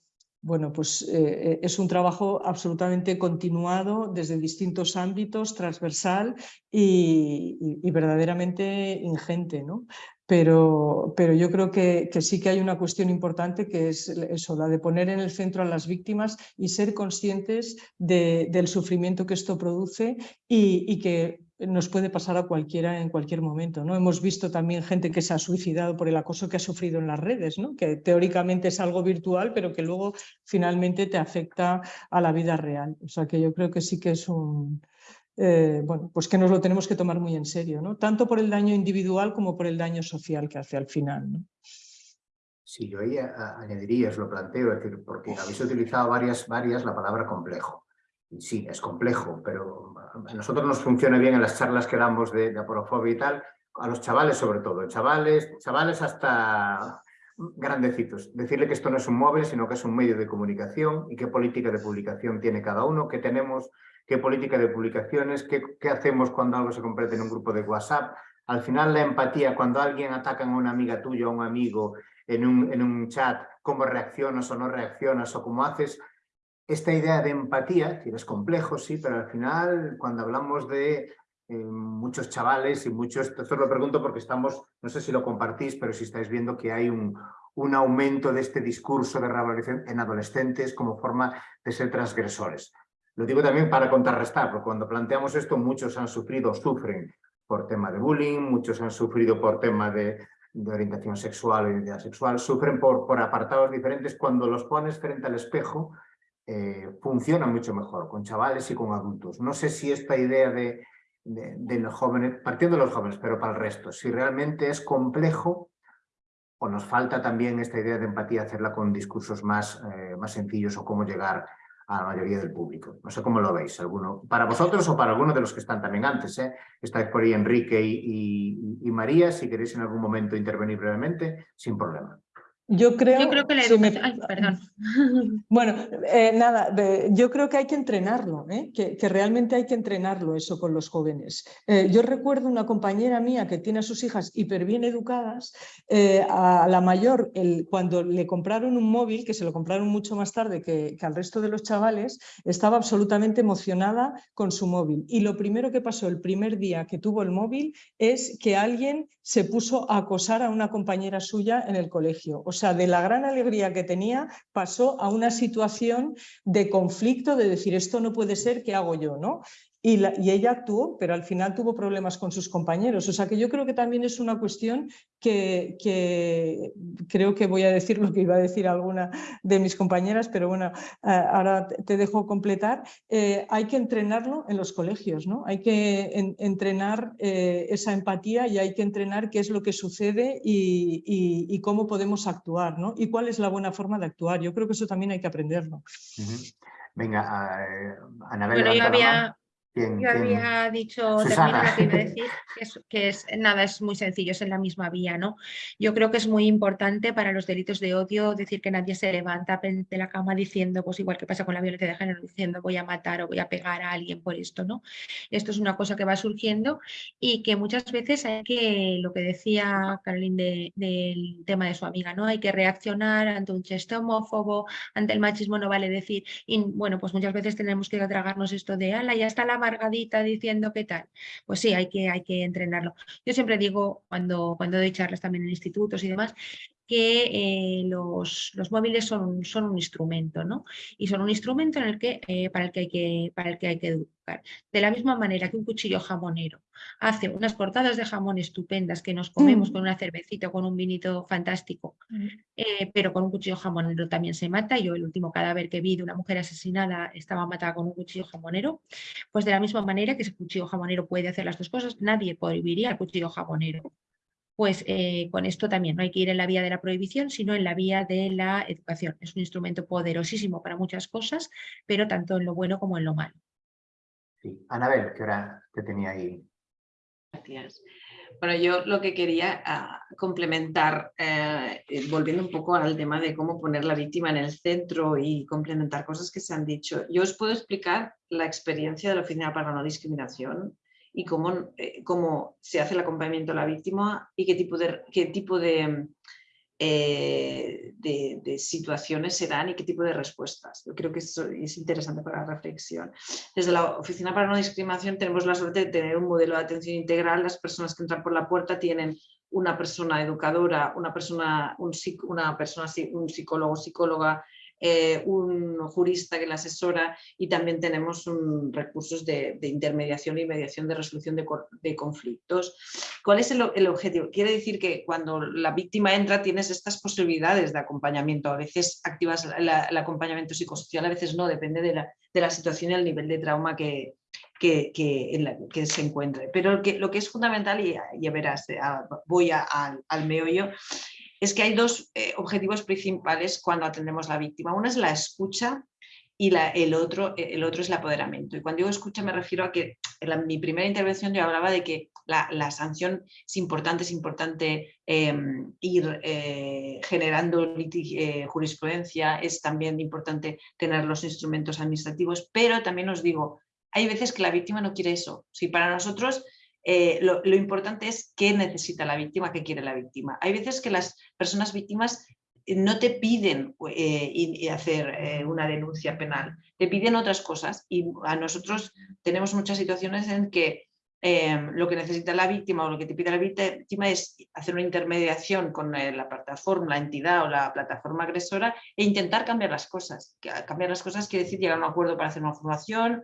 bueno, pues eh, es un trabajo absolutamente continuado desde distintos ámbitos, transversal y, verdaderamente ingente, ¿no? Pero, pero, yo creo que, sí que hay una cuestión importante que es eso, la de poner en el centro a las víctimas y ser conscientes del sufrimiento que esto produce y que nos puede pasar a cualquiera en cualquier momento. ¿no? Hemos visto también gente que se ha suicidado por el acoso que ha sufrido en las redes, ¿no? que teóricamente es algo virtual, pero que luego finalmente te afecta a la vida real. O sea que yo creo que sí que es un... Eh, bueno, pues que nos lo tenemos que tomar muy en serio, ¿no? tanto por el daño individual como por el daño social que hace al final. Sí, yo ahí añadiría, os lo planteo, es decir, porque habéis utilizado varias, varias la palabra complejo sí, es complejo, pero a nosotros nos funciona bien en las charlas que damos de, aporofobia y tal, a los chavales sobre todo, chavales, chavales hasta grandecitos. Decirle que esto no es un móvil, sino que es un medio de comunicación y qué política de publicación tiene cada uno, qué tenemos, qué política de publicaciones, qué, hacemos cuando algo se completa en un grupo de WhatsApp. Al final la empatía, cuando alguien ataca a una amiga tuya o un amigo en un, en un chat, cómo reaccionas o no reaccionas o cómo haces, esta idea de empatía, que es complejo, sí, pero al final cuando hablamos de eh, muchos chavales y muchos, esto lo pregunto porque estamos, no sé si lo compartís, pero si estáis viendo que hay un, un aumento de este discurso de revalorización en adolescentes como forma de ser transgresores. Lo digo también para contrarrestar, porque cuando planteamos esto muchos han sufrido, sufren por tema de bullying, muchos han sufrido por tema de, de orientación sexual o identidad sexual, sufren por, por apartados diferentes. Cuando los pones frente al espejo, eh, funciona mucho mejor con chavales y con adultos. No sé si esta idea de, los jóvenes, partiendo de los jóvenes, pero para el resto, si realmente es complejo o nos falta también esta idea de empatía hacerla con discursos más, eh, más sencillos o cómo llegar a la mayoría del público. No sé cómo lo veis, alguno para vosotros o para alguno de los que están también antes. ¿eh? Estáis por ahí Enrique y María, si queréis en algún momento intervenir brevemente, sin problema. Yo creo, que la Ay, perdón. [laughs] Bueno, eh, nada, yo creo que hay que entrenarlo, ¿eh? que, realmente hay que entrenarlo eso con los jóvenes. Eh, yo recuerdo una compañera mía que tiene a sus hijas hiper bien educadas, a la mayor, el, cuando le compraron un móvil, que se lo compraron mucho más tarde que, que al resto de los chavales, estaba absolutamente emocionada con su móvil. Y lo primero que pasó el primer día que tuvo el móvil es que alguien se puso a acosar a una compañera suya en el colegio. O sea, de la gran alegría que tenía, pasó a una situación de conflicto, de decir, esto no puede ser, ¿qué hago yo? ¿no? Y, ella actuó, pero al final tuvo problemas con sus compañeros. O sea que yo creo que también es una cuestión que, creo que voy a decir lo que iba a decir alguna de mis compañeras, pero bueno, eh, ahora te dejo completar. Eh, hay que entrenarlo en los colegios, ¿no? Hay que entrenar eh, esa empatía y hay que entrenar qué es lo que sucede y, cómo podemos actuar, ¿no? Y cuál es la buena forma de actuar. Yo creo que eso también hay que aprenderlo. Venga, Ana Bueno, yo había, yo había dicho que iba a [laughs] decir, que es, nada, es muy sencillo, es en la misma vía, ¿no? Yo creo que es muy importante para los delitos de odio decir que nadie se levanta de la cama diciendo, pues igual que pasa con la violencia de género, diciendo voy a matar o voy a pegar a alguien por esto, ¿no? Esto es una cosa que va surgiendo y que muchas veces hay que, lo que decía Caroline del tema de su amiga, ¿no? Hay que reaccionar ante un chiste homófobo, ante el machismo no vale decir, y bueno, pues muchas veces tenemos que tragarnos esto de, ala, ya está la amargadita diciendo qué tal. Pues sí, hay que, hay que entrenarlo. Yo siempre digo, cuando, cuando doy charlas también en institutos y demás, que eh, los, los, móviles son, son, un instrumento, ¿no? Y son un instrumento en el que, eh, para, el que hay que, para el que hay que educar. De la misma manera que un cuchillo jamonero hace unas cortadas de jamón estupendas que nos comemos mm. con una cervecita o con un vinito fantástico, mm. eh, pero con un cuchillo jamonero también se mata. Yo el último cadáver que vi de una mujer asesinada estaba matada con un cuchillo jamonero. Pues de la misma manera que ese cuchillo jamonero puede hacer las dos cosas, nadie prohibiría el cuchillo jamonero pues eh, con esto también no hay que ir en la vía de la prohibición, sino en la vía de la educación. Es un instrumento poderosísimo para muchas cosas, pero tanto en lo bueno como en lo malo. Sí. Anabel, ¿qué hora te tenía ahí? Gracias. Bueno, yo lo que quería ah, complementar, eh, eh, volviendo un poco al tema de cómo poner la víctima en el centro y complementar cosas que se han dicho. Yo os puedo explicar la experiencia de la Oficina para la No Discriminación y cómo, eh, cómo se hace el acompañamiento a la víctima y qué tipo de, qué tipo de, eh, de, situaciones se dan y qué tipo de respuestas. Yo creo que eso es interesante para la reflexión. Desde la Oficina para No Discriminación tenemos la suerte de tener un modelo de atención integral. Las personas que entran por la puerta tienen una persona educadora, una persona, un, una persona, un psicólogo, psicóloga, eh, un jurista que la asesora y también tenemos recursos de, intermediación y mediación de resolución de, conflictos. ¿Cuál es el, objetivo? Quiere decir que cuando la víctima entra tienes estas posibilidades de acompañamiento. A veces activas el acompañamiento psicosocial, a veces no, depende de la, situación y el nivel de trauma que, que, que, se encuentre. Pero que, lo que es fundamental, y ya verás, eh, voy al, al meollo, es que hay dos eh, objetivos principales cuando atendemos a la víctima. Uno es la escucha y el, otro, eh, el otro es el apoderamiento. Y cuando digo escucha me refiero a que en mi primera intervención yo hablaba de que la, sanción es importante, es importante em, ir eh, generando jurisprudencia, es también importante tener los instrumentos administrativos, pero también os digo, hay veces que la víctima no quiere eso. Si para nosotros eh, lo, importante es qué necesita la víctima, qué quiere la víctima. Hay veces que las personas víctimas eh, no te piden eh, hacer una denuncia penal, te piden otras cosas y a nosotros tenemos muchas situaciones en que lo que necesita la víctima o lo que te pide la víctima es hacer una intermediación con la plataforma, la entidad o la plataforma agresora e intentar cambiar las cosas. Cambiar las cosas quiere decir llegar a un acuerdo para hacer una formación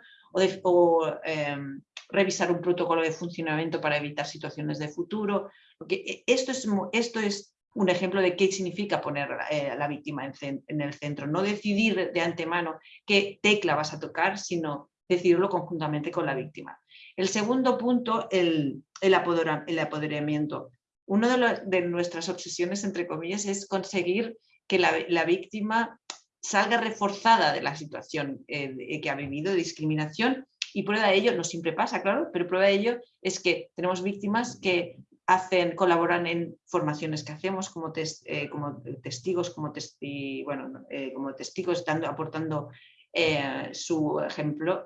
o, em, revisar un protocolo de funcionamiento para evitar situaciones de futuro. Porque eh, esto es, esto es un ejemplo de qué significa poner eh, a la víctima en, el centro. No decidir de antemano qué tecla vas a tocar, sino decidirlo conjuntamente con la víctima. El segundo punto, el, el, apoderamiento. Una de, nuestras obsesiones, entre comillas, es conseguir que la, víctima salga reforzada de la situación eh, que ha vivido de discriminación y prueba de ello, no siempre pasa, claro, pero prueba de ello es que tenemos víctimas que hacen, colaboran en formaciones que hacemos como, eh, como testigos, como, bueno, eh, como testigos, dando, aportando eh, su ejemplo,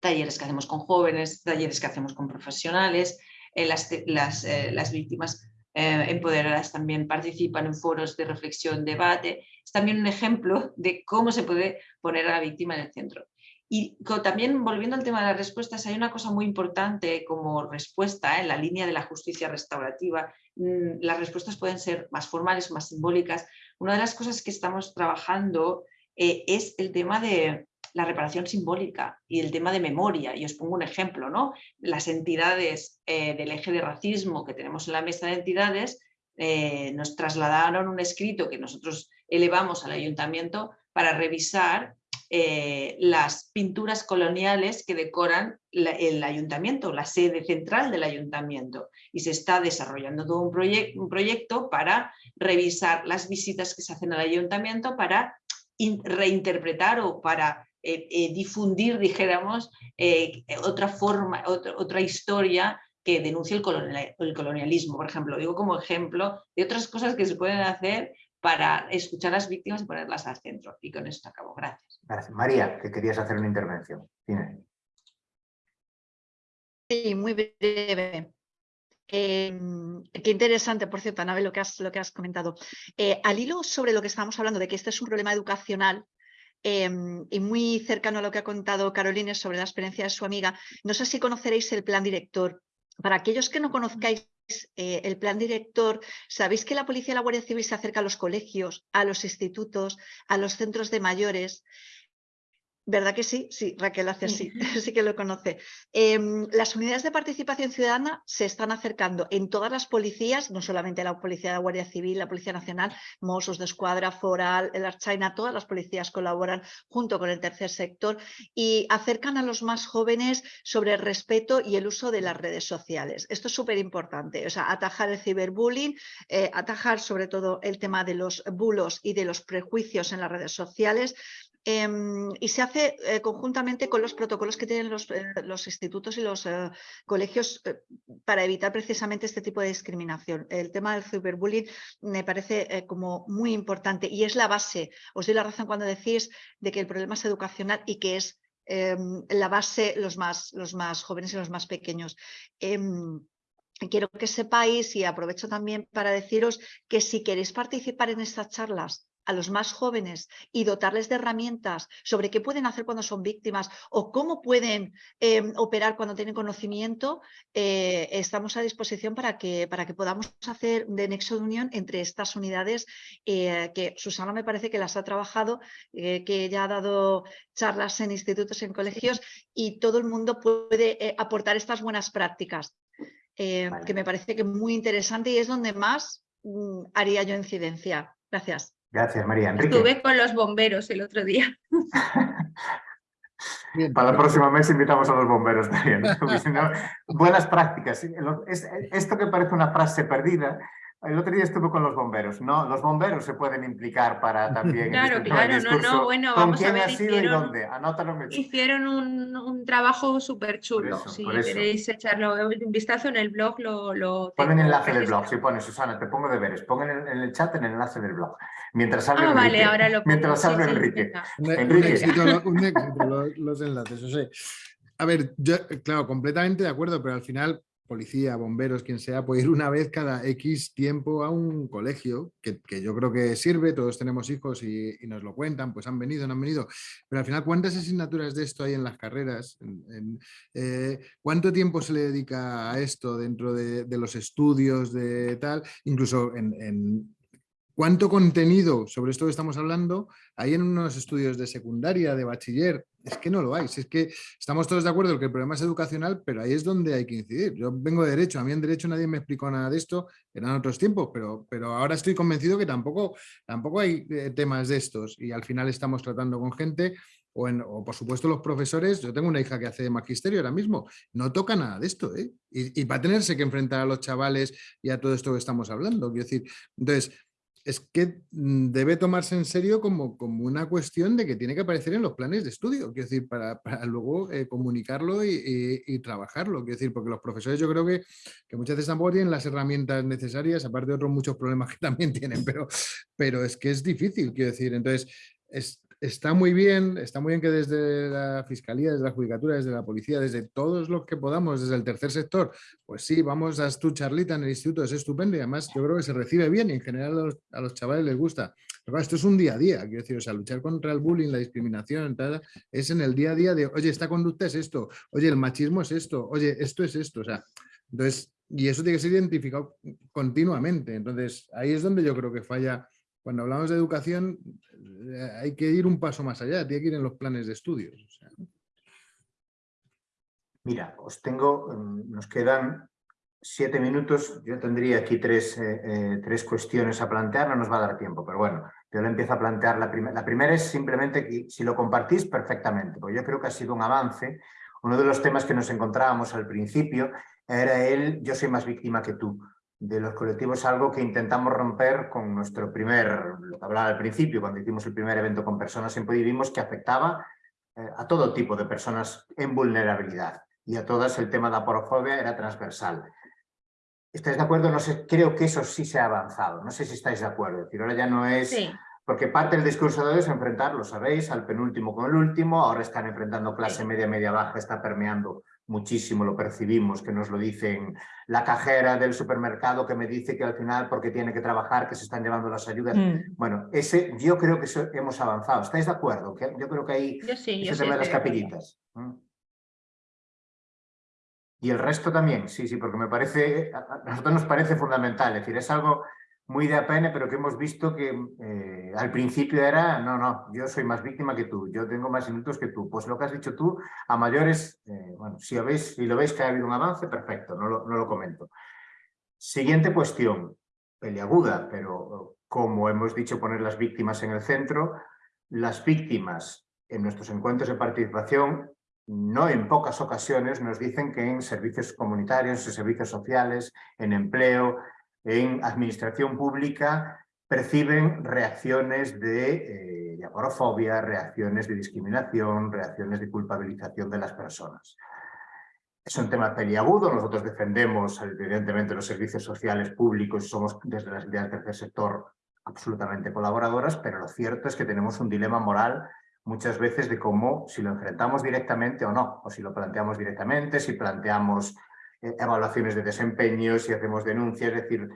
talleres que hacemos con jóvenes, talleres que hacemos con profesionales, las, las, las, víctimas empoderadas también participan en foros de reflexión, debate, es también un ejemplo de cómo se puede poner a la víctima en el centro. Y también volviendo al tema de las respuestas, hay una cosa muy importante como respuesta en la línea de la justicia restaurativa. Mm, las respuestas pueden ser más formales más simbólicas. Una de las cosas que estamos trabajando eh, es el tema de la reparación simbólica y el tema de memoria. Y os pongo un ejemplo, ¿no? Las entidades eh, del eje de racismo que tenemos en la mesa de entidades eh, nos trasladaron un escrito que nosotros elevamos al ayuntamiento para revisar eh, las pinturas coloniales que decoran el ayuntamiento, la sede central del ayuntamiento. Y se está desarrollando todo un, un proyecto para revisar las visitas que se hacen al ayuntamiento para reinterpretar o para eh, eh, difundir, dijéramos, otra forma, otra, otra historia que denuncie el, el, colonialismo, por ejemplo. Digo como ejemplo de otras cosas que se pueden hacer para escuchar a las víctimas y ponerlas al centro. Y con esto acabo. Gracias. Gracias. María, que querías hacer una intervención. Sí, muy breve. Qué interesante, por cierto, Anabel, lo que has, lo que has comentado. Eh, al hilo sobre lo que estábamos hablando, de que este es un problema educacional, em, y muy cercano a lo que ha contado Carolina sobre la experiencia de su amiga, no sé si conoceréis el plan director. Para aquellos que no conozcáis eh, el plan director, sabéis que la Policía y la Guardia Civil se acerca a los colegios, a los institutos, a los centros de mayores ¿Verdad que sí? Sí, Raquel hace así, [laughs] sí que lo conoce. Em, las unidades de participación ciudadana se están acercando en todas las policías, no solamente la Policía de la Guardia Civil, la Policía Nacional, Mossos de Escuadra, Foral, el Archaina, todas las policías colaboran junto con el tercer sector y acercan a los más jóvenes sobre el respeto y el uso de las redes sociales. Esto es súper importante, o sea, atajar el ciberbullying, eh, atajar sobre todo el tema de los bulos y de los prejuicios en las redes sociales, Em, y se hace eh, conjuntamente con los protocolos que tienen los, eh, institutos y los eh, colegios para evitar precisamente este tipo de discriminación. El tema del ciberbullying me parece como muy importante y es la base. Os doy la razón cuando decís de que el problema es educacional y que es em, la base los más, los más jóvenes y los más pequeños em, quiero que sepáis y aprovecho también para deciros que si queréis participar en estas charlas a los más jóvenes y dotarles de herramientas sobre qué pueden hacer cuando son víctimas o cómo pueden em, operar cuando tienen conocimiento, eh, estamos a disposición para que, para que podamos hacer de nexo de unión entre estas unidades eh, que Susana me parece que las ha trabajado, eh, que ya ha dado charlas en institutos, en colegios y todo el mundo puede aportar estas buenas prácticas. que me parece que muy interesante y es donde más mm, haría yo incidencia. Gracias. Gracias, María. Enrique. Estuve con los bomberos el otro día. [laughs] Para el próximo mes invitamos a los bomberos también. [laughs] Buenas prácticas. Esto que parece una frase perdida, el otro día estuve con los bomberos. No, los bomberos se pueden implicar para [laughs] también. Claro, claro, no, no, bueno, ¿Con vamos quién a ver. ha sido y dónde? Anótalo. Hicieron un, un trabajo súper chulo. Si queréis echarlo un vistazo en el blog, lo. lo Pon el enlace del blog, si pones, Susana, te pongo deberes. Pon en el, en el chat el enlace del blog. Mientras habla ah, Enrique. vale, ahora lo pongo. Mientras habla sí, Enrique. Un, Enrique. un éxito, un éxito [laughs] los, los enlaces. O sea, a ver, yo, claro, completamente de acuerdo, pero al final policía, bomberos, quien sea, puede ir una vez cada X tiempo a un colegio, que, que yo creo que sirve, todos tenemos hijos y, nos lo cuentan, pues han venido, no han venido, pero al final, ¿cuántas asignaturas de esto hay en las carreras? En, eh, ¿Cuánto tiempo se le dedica a esto dentro de, de los estudios, de tal? Incluso en, en ¿Cuánto contenido sobre esto que estamos hablando hay en unos estudios de secundaria, de bachiller? Es que no lo hay. es que estamos todos de acuerdo en que el problema es educacional, pero ahí es donde hay que incidir. Yo vengo de Derecho, a mí en Derecho nadie me explicó nada de esto, eran otros tiempos, pero, pero ahora estoy convencido que tampoco, tampoco hay eh, temas de estos y al final estamos tratando con gente o, en, o, por supuesto los profesores, yo tengo una hija que hace magisterio ahora mismo, no toca nada de esto, ¿eh? y, y va a tenerse que enfrentar a los chavales y a todo esto que estamos hablando. Quiero decir, entonces, es que mm, debe tomarse en serio como, como, una cuestión de que tiene que aparecer en los planes de estudio, quiero decir, para, para luego eh, comunicarlo y, trabajarlo, quiero decir, porque los profesores yo creo que, que, muchas veces tampoco tienen las herramientas necesarias, aparte de otros muchos problemas que también [laughs] tienen, pero, pero es que es difícil, quiero decir, entonces es, está muy bien, está muy bien que desde la Fiscalía, desde la Judicatura, desde la Policía, desde todos los que podamos, desde el tercer sector, pues sí, vamos a tu charlita en el instituto, es estupendo y además yo creo que se recibe bien y en general a los, a chavales les gusta. Pero esto es un día a día, quiero decir, o sea, luchar contra el bullying, la discriminación, tal, es en el día a día de, oye, esta conducta es esto, oye, el machismo es esto, oye, esto es esto, o sea, entonces, y eso tiene que ser identificado continuamente, entonces ahí es donde yo creo que falla cuando hablamos de educación eh, hay que ir un paso más allá, tiene que ir en los planes de estudios. Mira, os tengo, mm, nos quedan siete minutos, yo tendría aquí tres, eh, eh, tres cuestiones a plantear, no nos va a dar tiempo, pero bueno, yo le empiezo a plantear la primera. La primera es simplemente que si lo compartís perfectamente, porque yo creo que ha sido un avance. Uno de los temas que nos encontrábamos al principio era el yo soy más víctima que tú de los colectivos algo que intentamos romper con nuestro primer, lo que hablaba al principio, cuando hicimos el primer evento con personas en vimos que afectaba eh, a todo tipo de personas en vulnerabilidad y a todas el tema de la porofobia era transversal. ¿Estáis de acuerdo? No sé, creo que eso sí se ha avanzado, no sé si estáis de acuerdo, es decir, ahora ya no es... Sí. Porque parte del discurso de hoy es enfrentar, lo sabéis, al penúltimo con el último, ahora están enfrentando clase media, media baja, está permeando muchísimo, lo percibimos, que nos lo dicen la cajera del supermercado que me dice que al final porque tiene que trabajar, que se están llevando las ayudas. Mm. Bueno, ese, yo creo que eso hemos avanzado. ¿Estáis de acuerdo? Que yo creo que ahí sí, ese tema de las capillitas. ¿Mm? Y el resto también, sí, sí, porque me parece, a nosotros nos parece fundamental, es decir, es algo muy de APN, pero que hemos visto que eh, al principio era, no, no, yo soy más víctima que tú, yo tengo más minutos que tú. Pues lo que has dicho tú, a mayores, eh, bueno, si, veis, si lo veis que ha habido un avance, perfecto, no lo, no lo comento. Siguiente cuestión, peliaguda, pero como hemos dicho, poner las víctimas en el centro, las víctimas en nuestros encuentros de participación no en pocas ocasiones nos dicen que en servicios comunitarios, en servicios sociales, en empleo, en administración pública perciben reacciones de, eh, aporofobia, reacciones de discriminación, reacciones de culpabilización de las personas. Es un tema peliagudo, nosotros defendemos evidentemente los servicios sociales públicos y somos desde las ideas del tercer sector absolutamente colaboradoras, pero lo cierto es que tenemos un dilema moral muchas veces de cómo si lo enfrentamos directamente o no, o si lo planteamos directamente, si planteamos evaluaciones de desempeño, si hacemos denuncias, es decir,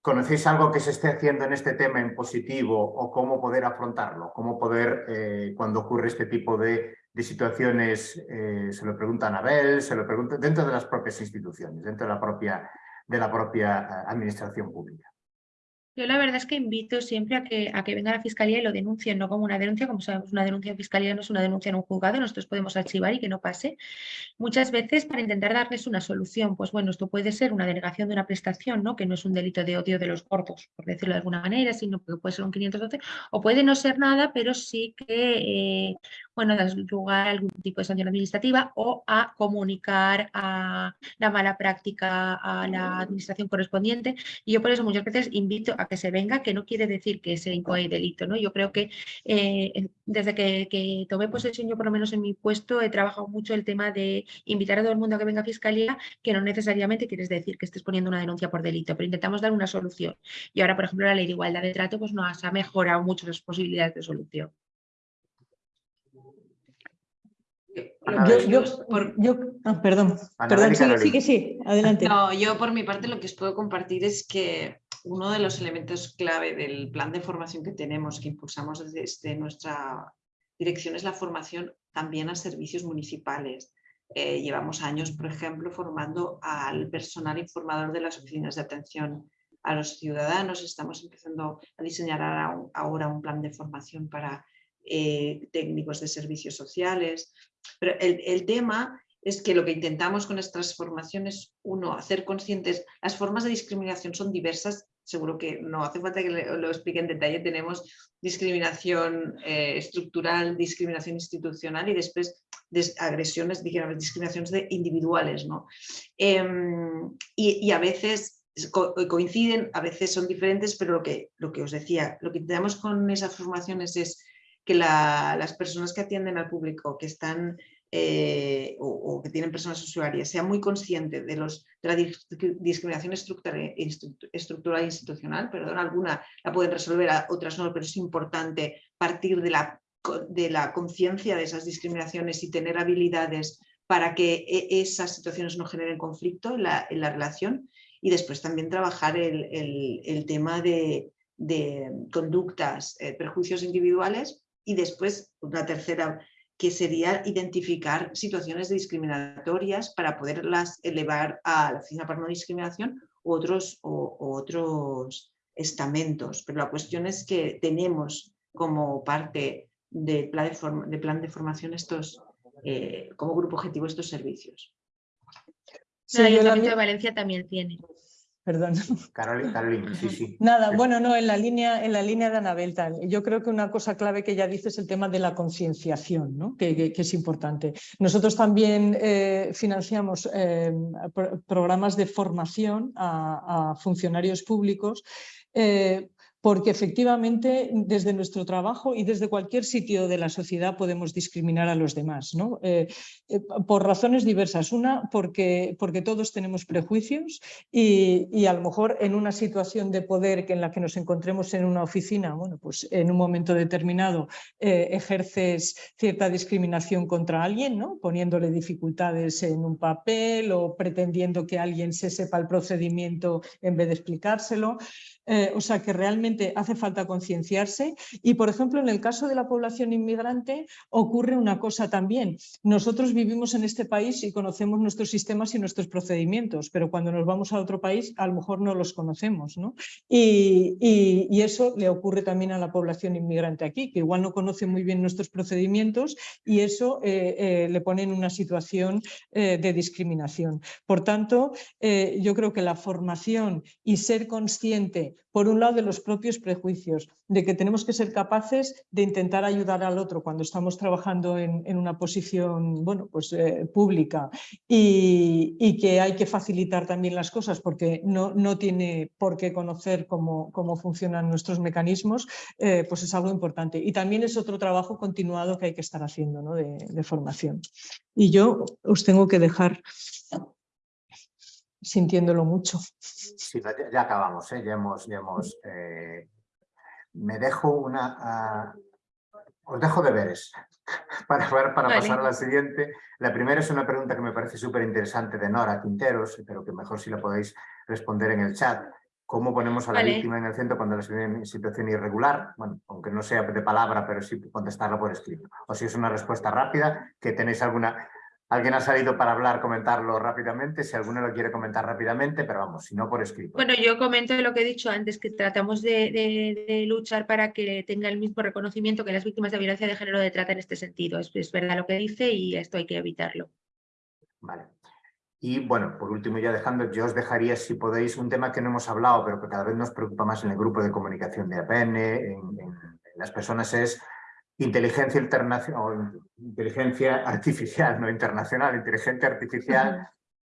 ¿conocéis algo que se esté haciendo en este tema en positivo o cómo poder afrontarlo? ¿Cómo poder, eh, cuando ocurre este tipo de, situaciones, eh, se lo pregunta a Abel, se lo pregunta dentro de las propias instituciones, dentro de la propia, de la propia administración pública? Yo la verdad es que invito siempre a que, a que venga la fiscalía y lo denuncien, no como una denuncia, como sabemos, una denuncia en fiscalía no es una denuncia en un juzgado, nosotros podemos archivar y que no pase. Muchas veces para intentar darles una solución, pues bueno, esto puede ser una denegación de una prestación, ¿no? que no es un delito de odio de los gordos, por decirlo de alguna manera, sino que puede ser un 512, o puede no ser nada, pero sí que, eh, bueno, dar lugar a algún tipo de sanción administrativa o a comunicar a la mala práctica a la administración correspondiente. Y yo por eso muchas veces invito a que se venga, que no quiere decir que se incoe delito. ¿no? Yo creo que eh, desde que, que, tomé posesión, yo por lo menos en mi puesto, he trabajado mucho el tema de invitar a todo el mundo a que venga a Fiscalía, que no necesariamente quieres decir que estés poniendo una denuncia por delito, pero intentamos dar una solución. Y ahora, por ejemplo, la ley de igualdad de trato pues nos ha mejorado mucho las posibilidades de solución. Ah, perdón, perdón, sí, que sí, adelante. No, yo por mi parte lo que os puedo compartir es que uno de los elementos clave del plan de formación que tenemos, que impulsamos desde nuestra dirección, es la formación también a servicios municipales. Eh, llevamos años, por ejemplo, formando al personal informador de las oficinas de atención a los ciudadanos. Estamos empezando a diseñar ahora un plan de formación para eh, técnicos de servicios sociales. Pero el, tema es que lo que intentamos con estas formaciones, uno, hacer conscientes, las formas de discriminación son diversas, seguro que no hace falta que lo explique en detalle, tenemos discriminación eh, estructural, discriminación institucional y después agresiones, digamos, discriminaciones de individuales. ¿no? Em, y, a veces coinciden, a veces son diferentes, pero lo que, lo que os decía, lo que intentamos con esas formaciones es que las personas que atienden al público, que están eh, o, que tienen personas usuarias, sean muy conscientes de, los, la discriminación estructural, estructural institucional, perdón, alguna la pueden resolver, otras no, pero es importante partir de la, de la conciencia de esas discriminaciones y tener habilidades para que e, esas situaciones no generen conflicto en la, relación y después también trabajar el, tema de, conductas, eh, perjuicios individuales y después una tercera que sería identificar situaciones discriminatorias para poderlas elevar a la Oficina para No Discriminación u otros, otros estamentos. Pero la cuestión es que tenemos como parte del plan de, plan de formación estos, eh, como grupo objetivo estos servicios. Sí, el Ayuntamiento de Valencia también tiene perdón. [laughs] Carolina, sí, sí. Nada, bueno, no, en la línea, en la línea de Anabel tal. Yo creo que una cosa clave que ella dice es el tema de la concienciación, ¿no? que, es importante. Nosotros también eh, financiamos eh, programas de formación a, funcionarios públicos eh, porque efectivamente desde nuestro trabajo y desde cualquier sitio de la sociedad podemos discriminar a los demás, ¿no? Eh, eh, por razones diversas. Una, porque, porque todos tenemos prejuicios y, a lo mejor en una situación de poder que en la que nos encontremos en una oficina, bueno, pues en un momento determinado eh, ejerces cierta discriminación contra alguien, ¿no? poniéndole dificultades en un papel o pretendiendo que alguien se sepa el procedimiento en vez de explicárselo. o sea que realmente hace falta concienciarse y, por ejemplo, en el caso de la población inmigrante ocurre una cosa también. Nosotros vivimos en este país y conocemos nuestros sistemas y nuestros procedimientos, pero cuando nos vamos a otro país a lo mejor no los conocemos. ¿no? Y, eso le ocurre también a la población inmigrante aquí, que igual no conoce muy bien nuestros procedimientos y eso eh, eh, le pone en una situación eh, de discriminación. Por tanto, yo creo que la formación y ser consciente, por un lado, de los propios prejuicios, de que tenemos que ser capaces de intentar ayudar al otro cuando estamos trabajando en, una posición bueno, pues, pública y, que hay que facilitar también las cosas porque no, no tiene por qué conocer cómo, cómo funcionan nuestros mecanismos, pues es algo importante. Y también es otro trabajo continuado que hay que estar haciendo ¿no? de, formación. Y yo os tengo que dejar sintiéndolo mucho. Sí, ya, acabamos, ¿eh? ya hemos... Ya hemos eh, me dejo una... Ah, os dejo deberes [laughs] para, para, para pasar a la siguiente. La primera es una pregunta que me parece súper interesante de Nora Quinteros, pero que mejor si la podéis responder en el chat cómo ponemos a la víctima en el centro cuando la en situación irregular, bueno, aunque no sea de palabra, pero sí contestarla por escrito. O si es una respuesta rápida, que tenéis alguna... Alguien ha salido para hablar, comentarlo rápidamente, si alguno lo quiere comentar rápidamente, pero vamos, si no por escrito. Bueno, yo comento lo que he dicho antes, que tratamos de, luchar para que tenga el mismo reconocimiento que las víctimas de violencia de género de trata en este sentido. Es, es verdad lo que dice y esto hay que evitarlo. Vale. Y bueno, por último ya dejando, yo os dejaría si podéis un tema que no hemos hablado, pero que cada vez nos preocupa más en el grupo de comunicación de APN, en, las personas, es inteligencia internacional, inteligencia artificial, no internacional, inteligencia artificial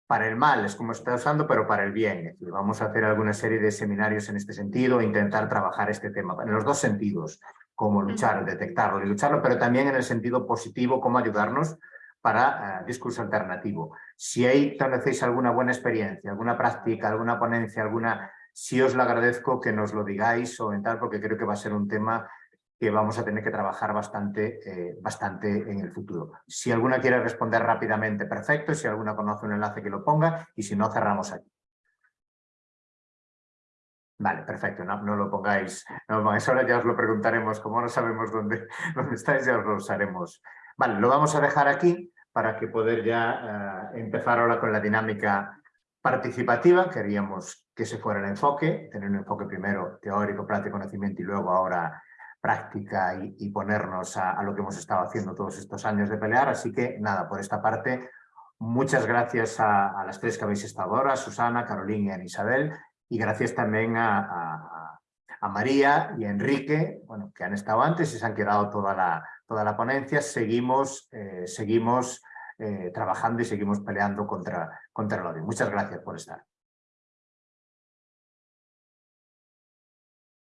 para el mal, es como está usando, pero para el bien. vamos a hacer alguna serie de seminarios en este sentido, e intentar trabajar este tema, en los dos sentidos, cómo luchar, detectarlo y lucharlo, pero también en el sentido positivo, cómo ayudarnos para eh, discurso alternativo. Si hay, conocéis alguna buena experiencia, alguna práctica, alguna ponencia, alguna, si os lo agradezco que nos lo digáis o en tal, porque creo que va a ser un tema que vamos a tener que trabajar bastante, eh, bastante en el futuro. Si alguna quiere responder rápidamente, perfecto. Si alguna conoce un enlace que lo ponga y si no, cerramos aquí. Vale, perfecto, no, lo pongáis, no ahora ya os lo preguntaremos, como no sabemos dónde, [laughs] dónde estáis, ya os lo usaremos. Vale, lo vamos a dejar aquí para que poder ya eh, empezar ahora con la dinámica participativa. Queríamos que se fuera el enfoque, tener un enfoque primero teórico, práctico, conocimiento y luego ahora práctica y, ponernos a, lo que hemos estado haciendo todos estos años de pelear. Así que nada, por esta parte, muchas gracias a, las tres que habéis estado ahora, Susana, Carolina y Isabel, y gracias también a, María y a Enrique, bueno, que han estado antes y se han quedado toda la, toda la ponencia, seguimos, eh, seguimos eh, trabajando y seguimos peleando contra, contra el odio. Muchas gracias por estar.